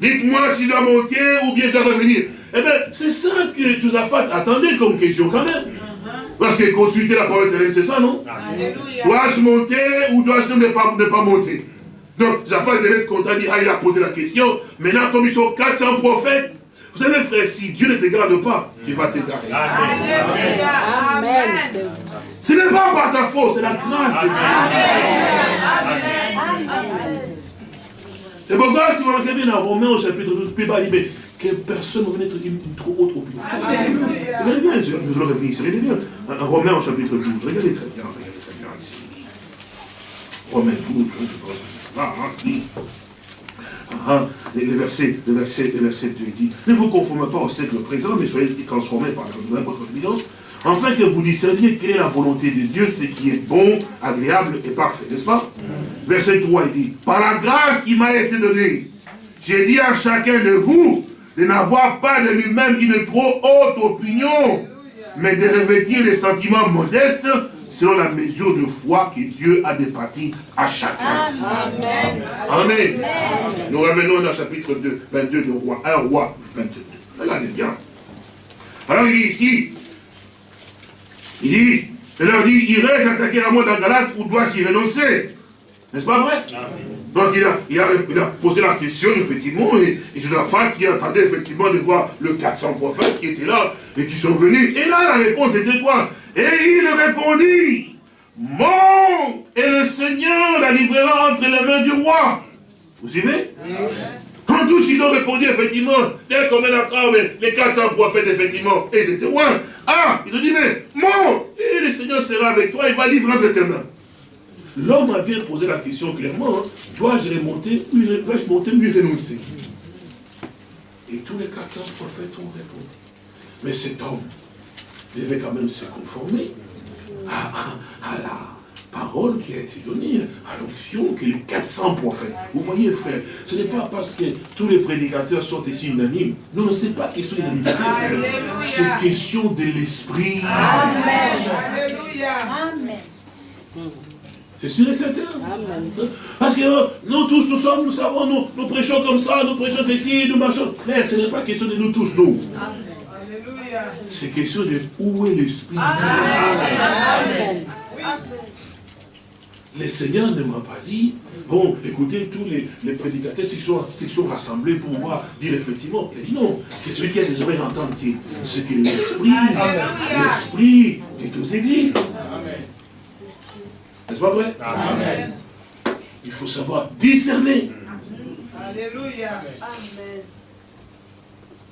Dites-moi si je dois monter ou bien je dois revenir. Eh bien, c'est ça que Josaphat attendait comme question quand même. Parce que consulter la parole éternelle, c'est ça, non? Dois-je monter ou dois-je ne pas, ne pas monter? Donc, Josaphat devait être content, ah, il a posé la question. Maintenant, comme ils sont 400 prophètes, vous savez, frère, si Dieu ne te garde pas, il va te garder. Amen. Ce n'est pas par ta faute, c'est la grâce de Dieu. C'est pourquoi, si vous regardez bien dans Romains au chapitre 12, puis il dit, que personne ne être une, trop haute opinion. Regardez bien, je, je le ici, regardez bien. Romains au chapitre 12, regardez très bien, regardez très bien ici. Romains 12, je pense que hein, ah, le, verset, le, verset, le verset 2 dit, ne vous conformez pas au siècle présent, mais soyez transformés par la votre intelligence, afin que vous discerniez quelle est la volonté de Dieu, ce qui est bon, agréable et parfait, n'est-ce pas? Verset 3, il dit, par la grâce qui m'a été donnée, j'ai dit à chacun de vous de n'avoir pas de lui-même une trop haute opinion, mais de revêtir les sentiments modestes selon la mesure de foi que Dieu a départie à chacun. Amen. Amen. Nous revenons dans le chapitre 2, 22 de roi, 1 roi 22. Regardez bien. Alors il dit ici, il dit, il leur dit, irai-je attaquer à moi dans Galate ou dois-je y renoncer. N'est-ce pas vrai? Donc il a, il, a, posé la question, effectivement, et, et femme qui attendait effectivement de voir le 400 prophètes qui étaient là et qui sont venus. Et là, la réponse était quoi? Et il répondit, monte et le Seigneur la livrera entre les mains du roi. Vous suivez? Tous ils ont répondu, effectivement, dès qu'on met d'accord, les 400 prophètes, effectivement, et ils étaient loin. Ah, ils ont dit, mais monte, et le Seigneur sera avec toi, il va livrer entre tes mains. L'homme a bien posé la question clairement, hein. dois-je remonter, dois-je monter, mieux renoncer? Et tous les 400 prophètes ont répondu. Mais cet homme devait quand même se conformer à, à la parole qui a été donnée, à l'option que les 400 prophètes. Vous voyez, frère, ce n'est pas parce que tous les prédicateurs sont ici unanimes. Non, non, ce n'est pas question d'unanimité, frère. C'est question de l'esprit. Amen. Alléluia. Amen. C'est sûr et certain. Amen. Parce que euh, nous tous, nous sommes, nous savons, nous, nous prêchons comme ça, nous prêchons ceci, nous marchons. Frère, ce n'est pas question de nous tous, nous. C'est question de où est l'esprit. Amen. Amen. Le Seigneur ne m'a pas dit, bon, écoutez, tous les, les prédicateurs s'ils sont, sont, rassemblés pour pouvoir dire effectivement. Il dit non, que celui qui a des oreilles entendre ce que l'esprit, l'esprit est aux églises. N'est-ce pas vrai? Amen. Il faut savoir discerner. Alléluia. Amen.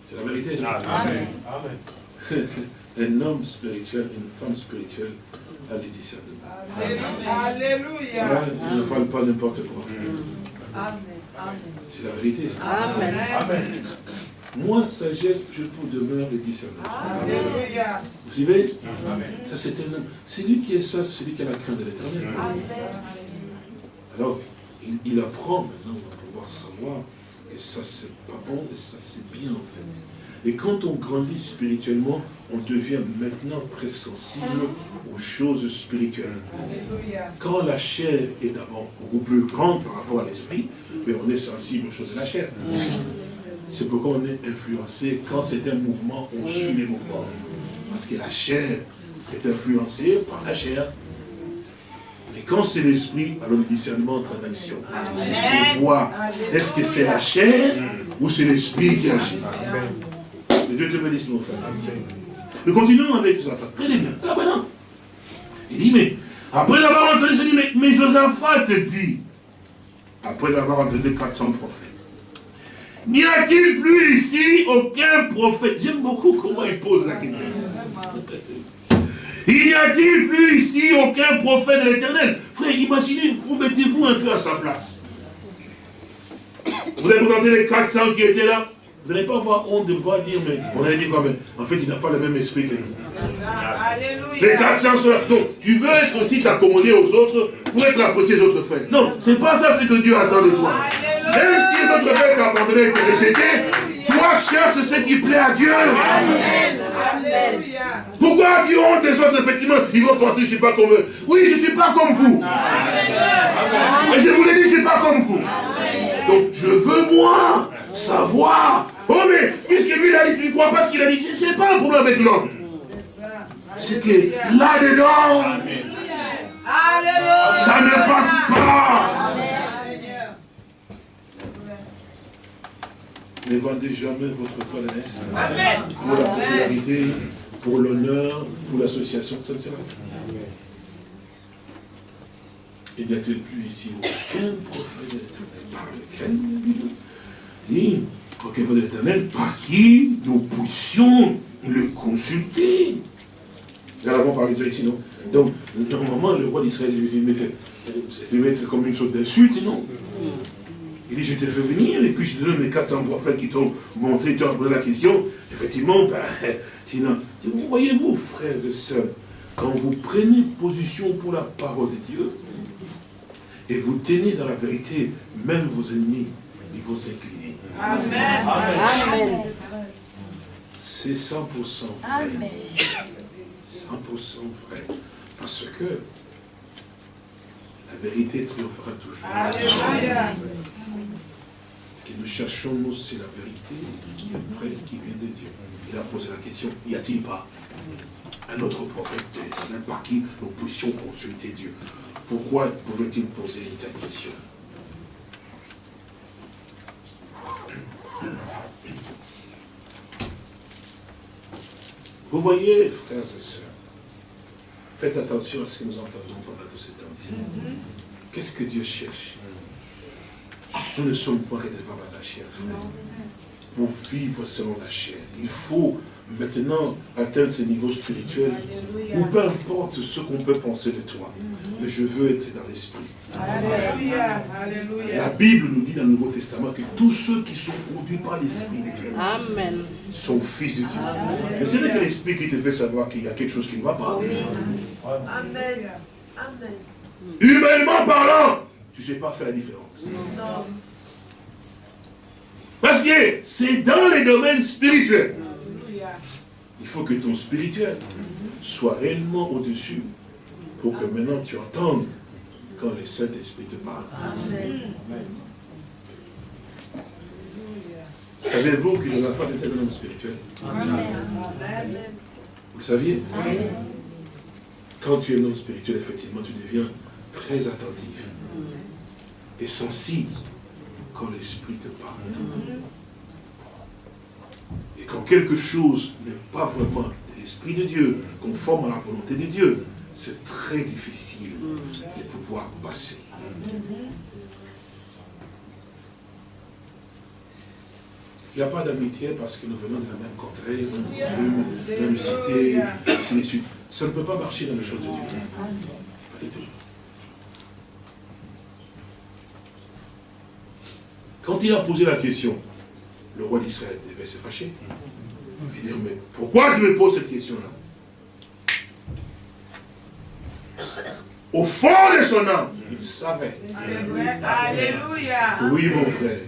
C'est la vérité. Amen. Amen. (laughs) Un homme spirituel, une femme spirituelle a le discernement. Alléluia. il ne parle pas n'importe quoi. Amen. C'est la vérité. Ça. Amen. Amen. Moi, sagesse, je peux demeurer le discernement. Alléluia. Vous suivez? Amen. Ça, c'est un homme. C'est lui qui est ça, c'est lui qui a la crainte de l'éternel. Alors, il, il, apprend maintenant à pouvoir savoir que ça, c'est pas bon et ça, c'est bien, en fait. Et quand on grandit spirituellement, on devient maintenant très sensible aux choses spirituelles. Quand la chair est d'abord beaucoup plus grande par rapport à l'esprit, mais on est sensible aux choses de la chair. C'est pourquoi on est influencé. Quand c'est un mouvement, on suit les mouvements. Parce que la chair est influencée par la chair. Mais quand c'est l'esprit, alors le discernement entre en action. On voit, est-ce que c'est la chair ou c'est l'esprit qui agit? Dieu te bénisse, mon frère. Nous continuons avec Josaphat. Très bien. Là maintenant. Il dit, mais après avoir entendu, il dit, mais, mais Josaphat dit, après avoir entendu 400 prophètes, n'y a-t-il plus ici aucun prophète? J'aime beaucoup comment il pose la question. Il n'y a-t-il plus ici aucun prophète de l'éternel? Frère, imaginez, vous mettez-vous un peu à sa place. Vous avez regardé les 400 qui étaient là? Vous n'allez pas avoir honte de pouvoir dire, mais on allait dire quoi, mais en fait, il n'a pas le même esprit que nous. Les 400 sont là. Donc, tu veux être aussi t'accommoder aux autres pour être apprécié aux autres frères. Non, c'est pas ça ce que Dieu attend de toi. Même si d'autres frères t'ont abandonné et t'ont rejeté, toi cherche ce qui plaît à Dieu. Alléluia. Pourquoi tu honte des autres, effectivement Ils vont penser, je ne suis pas comme eux. Oui, je ne suis pas comme vous. Et je vous l'ai dit, je ne suis pas comme vous. Donc, je veux, moi, savoir. Oh, mais, puisque lui, il a dit, tu ne crois pas ce qu'il a dit, c'est pas un problème avec l'homme. C'est ça. C'est que là-dedans, ça ne passe pas. Ne vendez jamais votre corps pour la popularité, pour l'honneur, pour l'association, ça ne sert à rien. Et n'y a-t-il plus ici aucun prophète de dit, aucun prophète de l'éternel par qui nous puissions le consulter Nous en avons parlé déjà ici, non? Donc, normalement, le roi d'Israël, s'est fait mettre comme une sorte d'insulte, non? Il dit, je t'ai fait venir, et puis je te donne mes 400 prophètes qui t'ont montré, tu as posé la question. Effectivement, ben, (laughs) sinon, vous voyez-vous, frères et sœurs, quand vous prenez position pour la parole de Dieu, et vous tenez dans la vérité, même vos ennemis, ils vont s'incliner. Amen. Amen. C'est 100% vrai. Amen. 100% vrai. Parce que la vérité triomphera toujours. Alléluia. Ce que nous cherchons, nous, c'est la vérité, ce qui est vrai, ce qui vient de Dieu. Il a posé la question, y a-t-il pas un autre prophète par qui nous puissions consulter Dieu? Pourquoi pouvait-il poser une telle question? Vous voyez, frères et sœurs, faites attention à ce que nous entendons pendant tout ce temps ici. Qu'est-ce que Dieu cherche? Nous ne sommes pas réservables à la chair, frère. Pour vivre selon la chair, il faut maintenant atteindre ce niveau spirituel ou peu importe ce qu'on peut penser de toi. Mais je veux être dans l'esprit. La. Bible nous dit dans le Nouveau Testament que tous ceux qui sont conduits par l'esprit de Dieu Amen. sont fils de Dieu. Mais ce n'est que l'esprit qui te fait savoir qu'il y a quelque chose qui ne va pas. Amen. Humainement parlant, tu ne sais pas faire la différence. Parce que c'est dans les domaines spirituels. Il faut que ton spirituel soit réellement au-dessus pour que maintenant tu entendes quand le Saint-Esprit te parle. Savez-vous que Josaphat était un homme spirituel Amen. Vous le saviez Quand tu es un homme spirituel, effectivement, tu deviens très attentif et sensible quand l'Esprit te parle. Et quand quelque chose n'est pas vraiment de l'Esprit de Dieu, conforme à la volonté de Dieu, c'est très difficile de pouvoir passer. Il n'y a pas d'amitié parce que nous venons de la même contrée, même coutume, même cité, ainsi de suite. Ça ne peut pas marcher dans les choses de Dieu. Pas du tout. Quand il a posé la question, le roi d'Israël devait se fâcher. Et dire, mais pourquoi tu me poses cette question-là? Au fond de son âme, il savait. Alléluia. Oui, mon frère,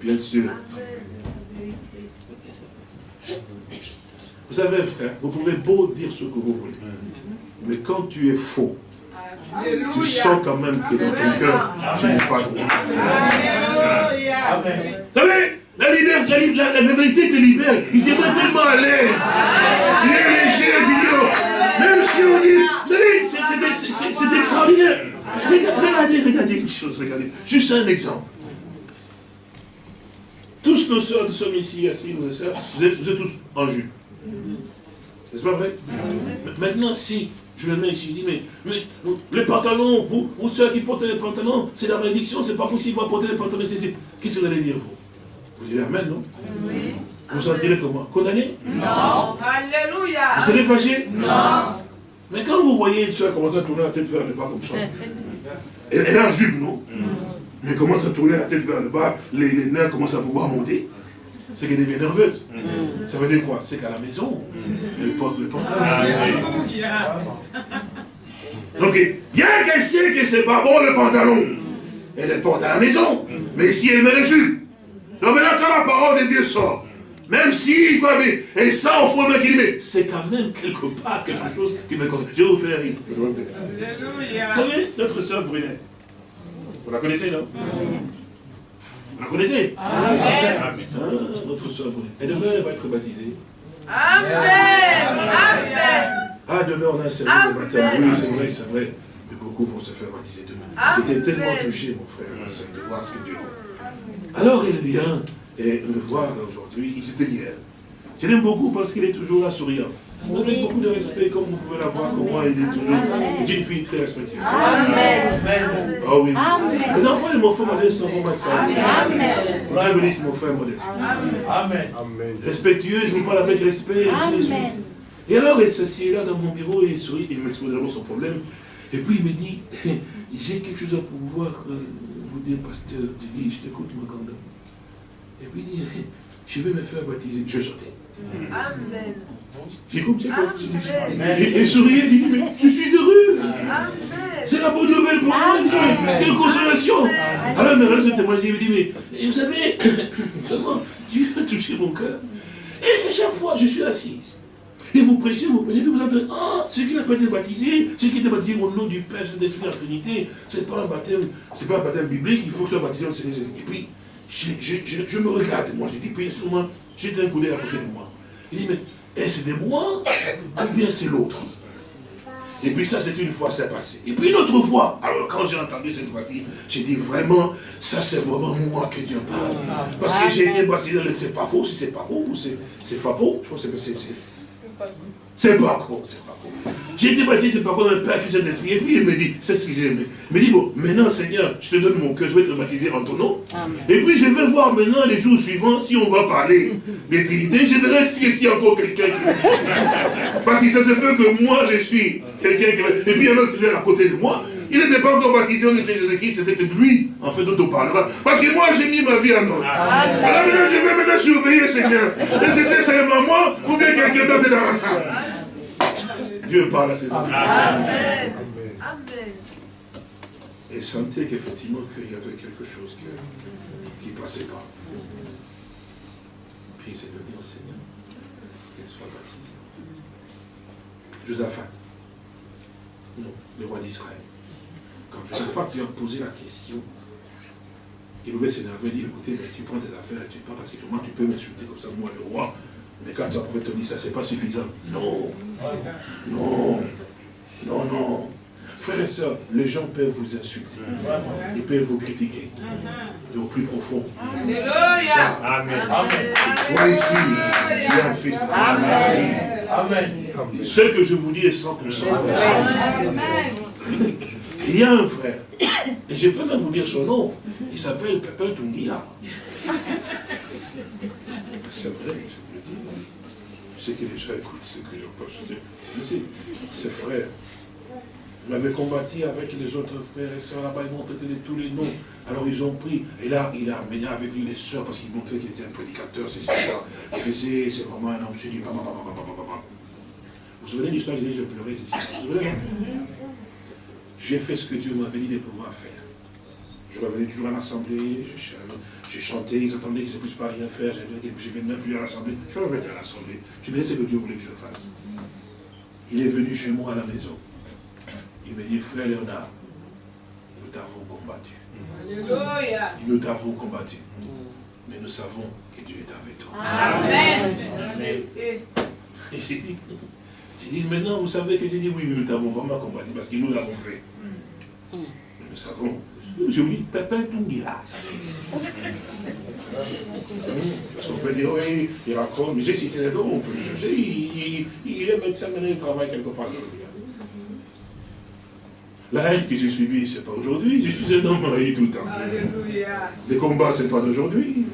bien sûr. Vous savez, frère, vous pouvez beau dire ce que vous voulez. Mais quand tu es faux, tu sens quand même que dans ton cœur, tu n'es pas droit. Alléluia. Vous savez, la, libère- la, vérité te libère. Il devient tellement à l'aise. Tu léger, même si on dit, c'est- extraordinaire. Regardez, regardez, une chose, regardez. Juste un exemple. Tous nos soeurs, nous sommes ici, assis, soeurs, vous êtes, vous êtes tous en jupe. N'est-ce pas vrai? Maintenant, si je me mets ici, je dis, mais, les pantalons, vous, vous ceux qui portez les pantalons, c'est la malédiction, c'est pas possible, vous porter les pantalons, c'est- Qu'est-ce que vous allez dire, vous? Vous direz Amen, non Vous vous sentirez comment Condamné Alléluia. Vous serez fâché Non. Mais quand vous voyez une soeur commencer à tourner la tête vers le bas comme ça, elle, est en jupe, non Mais elle commence à tourner la tête vers le bas, les, les nerfs commencent à pouvoir monter. C'est qu'elle devient nerveuse. Ça veut dire quoi? C'est qu'à la maison, elle porte le pantalon. Alléluia. (laughs) Donc, bien qu'elle sait que c'est pas bon le pantalon, elle le porte à la maison. Mais si elle met le jus, donc maintenant quand la parole de Dieu sort, Même si, quoi, mais, et ça, au fond, mais, mais c'est quand même quelque part quelque chose qui me concerne. Je vais vous faire rire. Vous savez, notre sœur Brunette, vous la connaissez, non? Vous la connaissez? Amen. Ah, notre sœur Brunette. Et demain, elle va être baptisée. Amen. Amen. Ah, demain, on a un service de baptême. Oui, c'est vrai, c'est vrai. Mais beaucoup vont se faire baptiser demain. J'étais tellement touché, mon frère, ma soeur, de voir ce que Dieu fait. Alors, il vient et me voir aujourd'hui. Il était hier. Je l'aime beaucoup parce qu'il est toujours là souriant. Avec beaucoup de respect, comme vous pouvez la voir, comment il est toujours. C'est une fille très respectueuse. Amen. Ah oui, oui. Les enfants de mon frère modeste sont vraiment. Amen. Dieu bénisse mon frère modeste. Amen. Respectueux, je vous parle avec respect, et ainsi de suite. Et alors, il s'assied là dans mon bureau et il sourit, il m'expose d'abord son problème. Et puis il me dit, (laughs) j'ai quelque chose à pouvoir vous dire, pasteur. Je dis, je t'écoute, mon candidat. Et puis il dit, (laughs) je vais me faire baptiser. Je sortais. Amen. J'écoute, j'écoute. je dis, Et souriait, il dit, mais je suis heureux. C'est la bonne nouvelle pour moi. Il dit, mais Quelle consolation. Alors me regarde ce témoignage, il me dit, mais vous savez, (coughs) vraiment, Dieu a touché mon cœur. Et chaque fois, je suis assise. Et vous prêchez, vous prêchez, puis vous entendez, ah, celui qui n'a pas été baptisé, celui qui était baptisé au nom du Père, c'est l'Esprit, la Trinité, c'est pas un baptême, c'est pas un baptême biblique, il faut que ce soit baptisé au Seigneur Jésus. Et puis, je, je, je, je me regarde, moi, j'ai dit, puis moi, j'étais un coup d'œil à côté de moi. Il dit, mais est-ce de moi ou bien c'est l'autre? Et puis ça, c'est une fois, c'est passé. Et puis une autre fois, alors quand j'ai entendu cette fois-ci, j'ai dit vraiment, ça c'est vraiment moi que Dieu parle. Parce que j'ai été baptisé, c'est pas faux, si c'est pas faux, c'est faux, je crois que c'est... c'est- pas faux, c'est pas faux. J'ai été baptisé, c'est pas le Père, Fils et l'Esprit. Et puis il me dit, c'est ce que j'ai aimé. Il me dit, bon, maintenant Seigneur, je te donne mon cœur, je vais te baptiser en ton nom. Et puis je vais voir maintenant les jours suivants, si on va parler des Trinités, je verrai si y a encore quelqu'un qui... Parce que ça se peut que moi je suis quelqu'un qui... va- Et puis il y en a qui est à côté de moi. Il n'était pas encore baptisé au de Jésus-Christ, c'était lui, en fait, dont on parlera. Parce que moi, j'ai mis ma vie en ordre. Alors maintenant, je vais maintenant surveiller, Seigneur. Et c'était seulement moi, ou bien quelqu'un d'autre dans la salle. Dieu parle à ses enfants. Amen. Amen. Et sentait qu'effectivement, qu'il y avait quelque chose qui ne passait pas. Puis il s'est donné au Seigneur. Qu'il soit baptisé. Josaphat. Non, le roi d'Israël. Quand Josaphat lui a posé la question, il pouvait s'énerver et dire, écoutez, mais tu prends tes affaires et tu pars, parce que moi tu peux m'insulter comme ça, moi le roi. Mais quand tu pouvait te dire ça, c'est pas suffisant. Non. Non. Non, non. Frères et sœurs, les gens peuvent vous insulter. Ils peuvent vous critiquer. Mais au plus profond, Alléluia. ça, Amen. toi ici, tu es un fils de Dieu. Amen. Ce que je vous dis est 100% vrai. Il y a un frère, (coughs) et je peux même vous dire son nom, il s'appelle Pepin Tungia. (laughs) C'est vrai, je vous le dis. Je sais que les gens écoutent ce que je pense. Ce frère m'avait combattu avec les autres frères et sœurs là-bas, ils m'ont traité de tous les noms. Alors ils ont pris, et là, il a amené avec lui les sœurs parce qu'il montrait qu'il était un prédicateur, c'est ça. Il faisait, c'est vraiment un homme, c'est dit. Vous vous souvenez de l'histoire, je pleurais, c'est ça. Vous vous souvenez? J'ai fait ce que Dieu m'avait dit de pouvoir faire. Je revenais toujours à l'assemblée, je, ch- je chantais, ils attendaient que je ne puisse pas rien faire, je ne venais même plus à l'assemblée. Je revenais à l'assemblée. Je faisais ce que Dieu voulait que je fasse. Il est venu chez moi à la maison. Il me dit, frère Léonard, nous t'avons combattu. Alléluia. Nous t'avons combattu. Mais nous savons que Dieu est avec toi. Amen. Et j'ai j'ai dit, maintenant vous savez que Dieu dit, oui, nous t'avons vraiment combattu parce que nous l'avons fait. Mais nous savons. Je vous dis, Pépin Tungira. Parce qu'on peut dire, oui, il raconte, mais j'ai cité les noms, on peut le chercher. Il, il- il est médecin, maintenant il travaille quelque part. La haine que j'ai subie, c'est pas aujourd'hui. Je suis un homme marié tout le temps. Alléluia. Les combats, c'est pas d'aujourd'hui.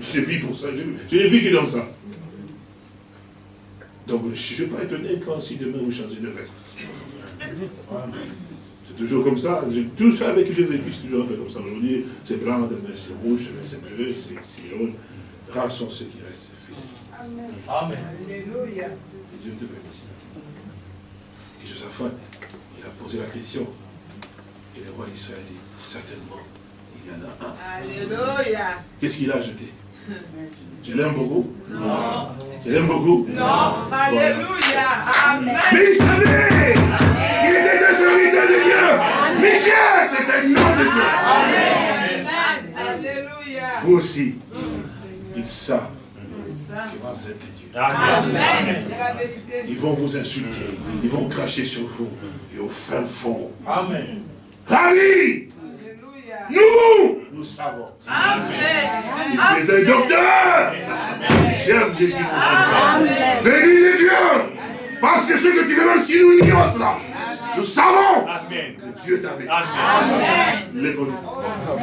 Je vis pour ça. Je, je n'ai vécu dans ça. Donc, je ne suis pas étonné quand si demain vous changez de veste. C'est toujours comme ça. J'ai- Tout ça avec qui j'ai vécu, c'est toujours un peu comme ça. Aujourd'hui, c'est blanc, demain c'est rouge, demain c'est bleu, c'est c'est jaune. Rares sont ceux qui restent fidèles. Amen. Alléluia. Et Dieu te bénisse. Et Josaphat, il a posé la question. Et le roi d'Israël dit, certainement, il y en a un. Alléluia. Qu'est-ce qu'il a ajouté (laughs) Tu l'aimes beaucoup? Non. Tu l'aimes beaucoup? Non. Alléluia. Amen. Mais il savait qu'il était un serviteur de Dieu. Michel, c'est un homme de Dieu. Amen. Alléluia. Vous aussi, ils savent que vous êtes des dieux. Amen. Ils vont vous insulter, ils vont cracher sur vous. Et au fin fond, Amen. ravi. Nous, nous savons. Amen. Tu es un docteur. J'aime Jésus. Amen. Venu les dieux. Parce que ce que tu veux même si nous ignorons cela, nous savons Amen. que Dieu est avec nous. Amen. Lève-nous.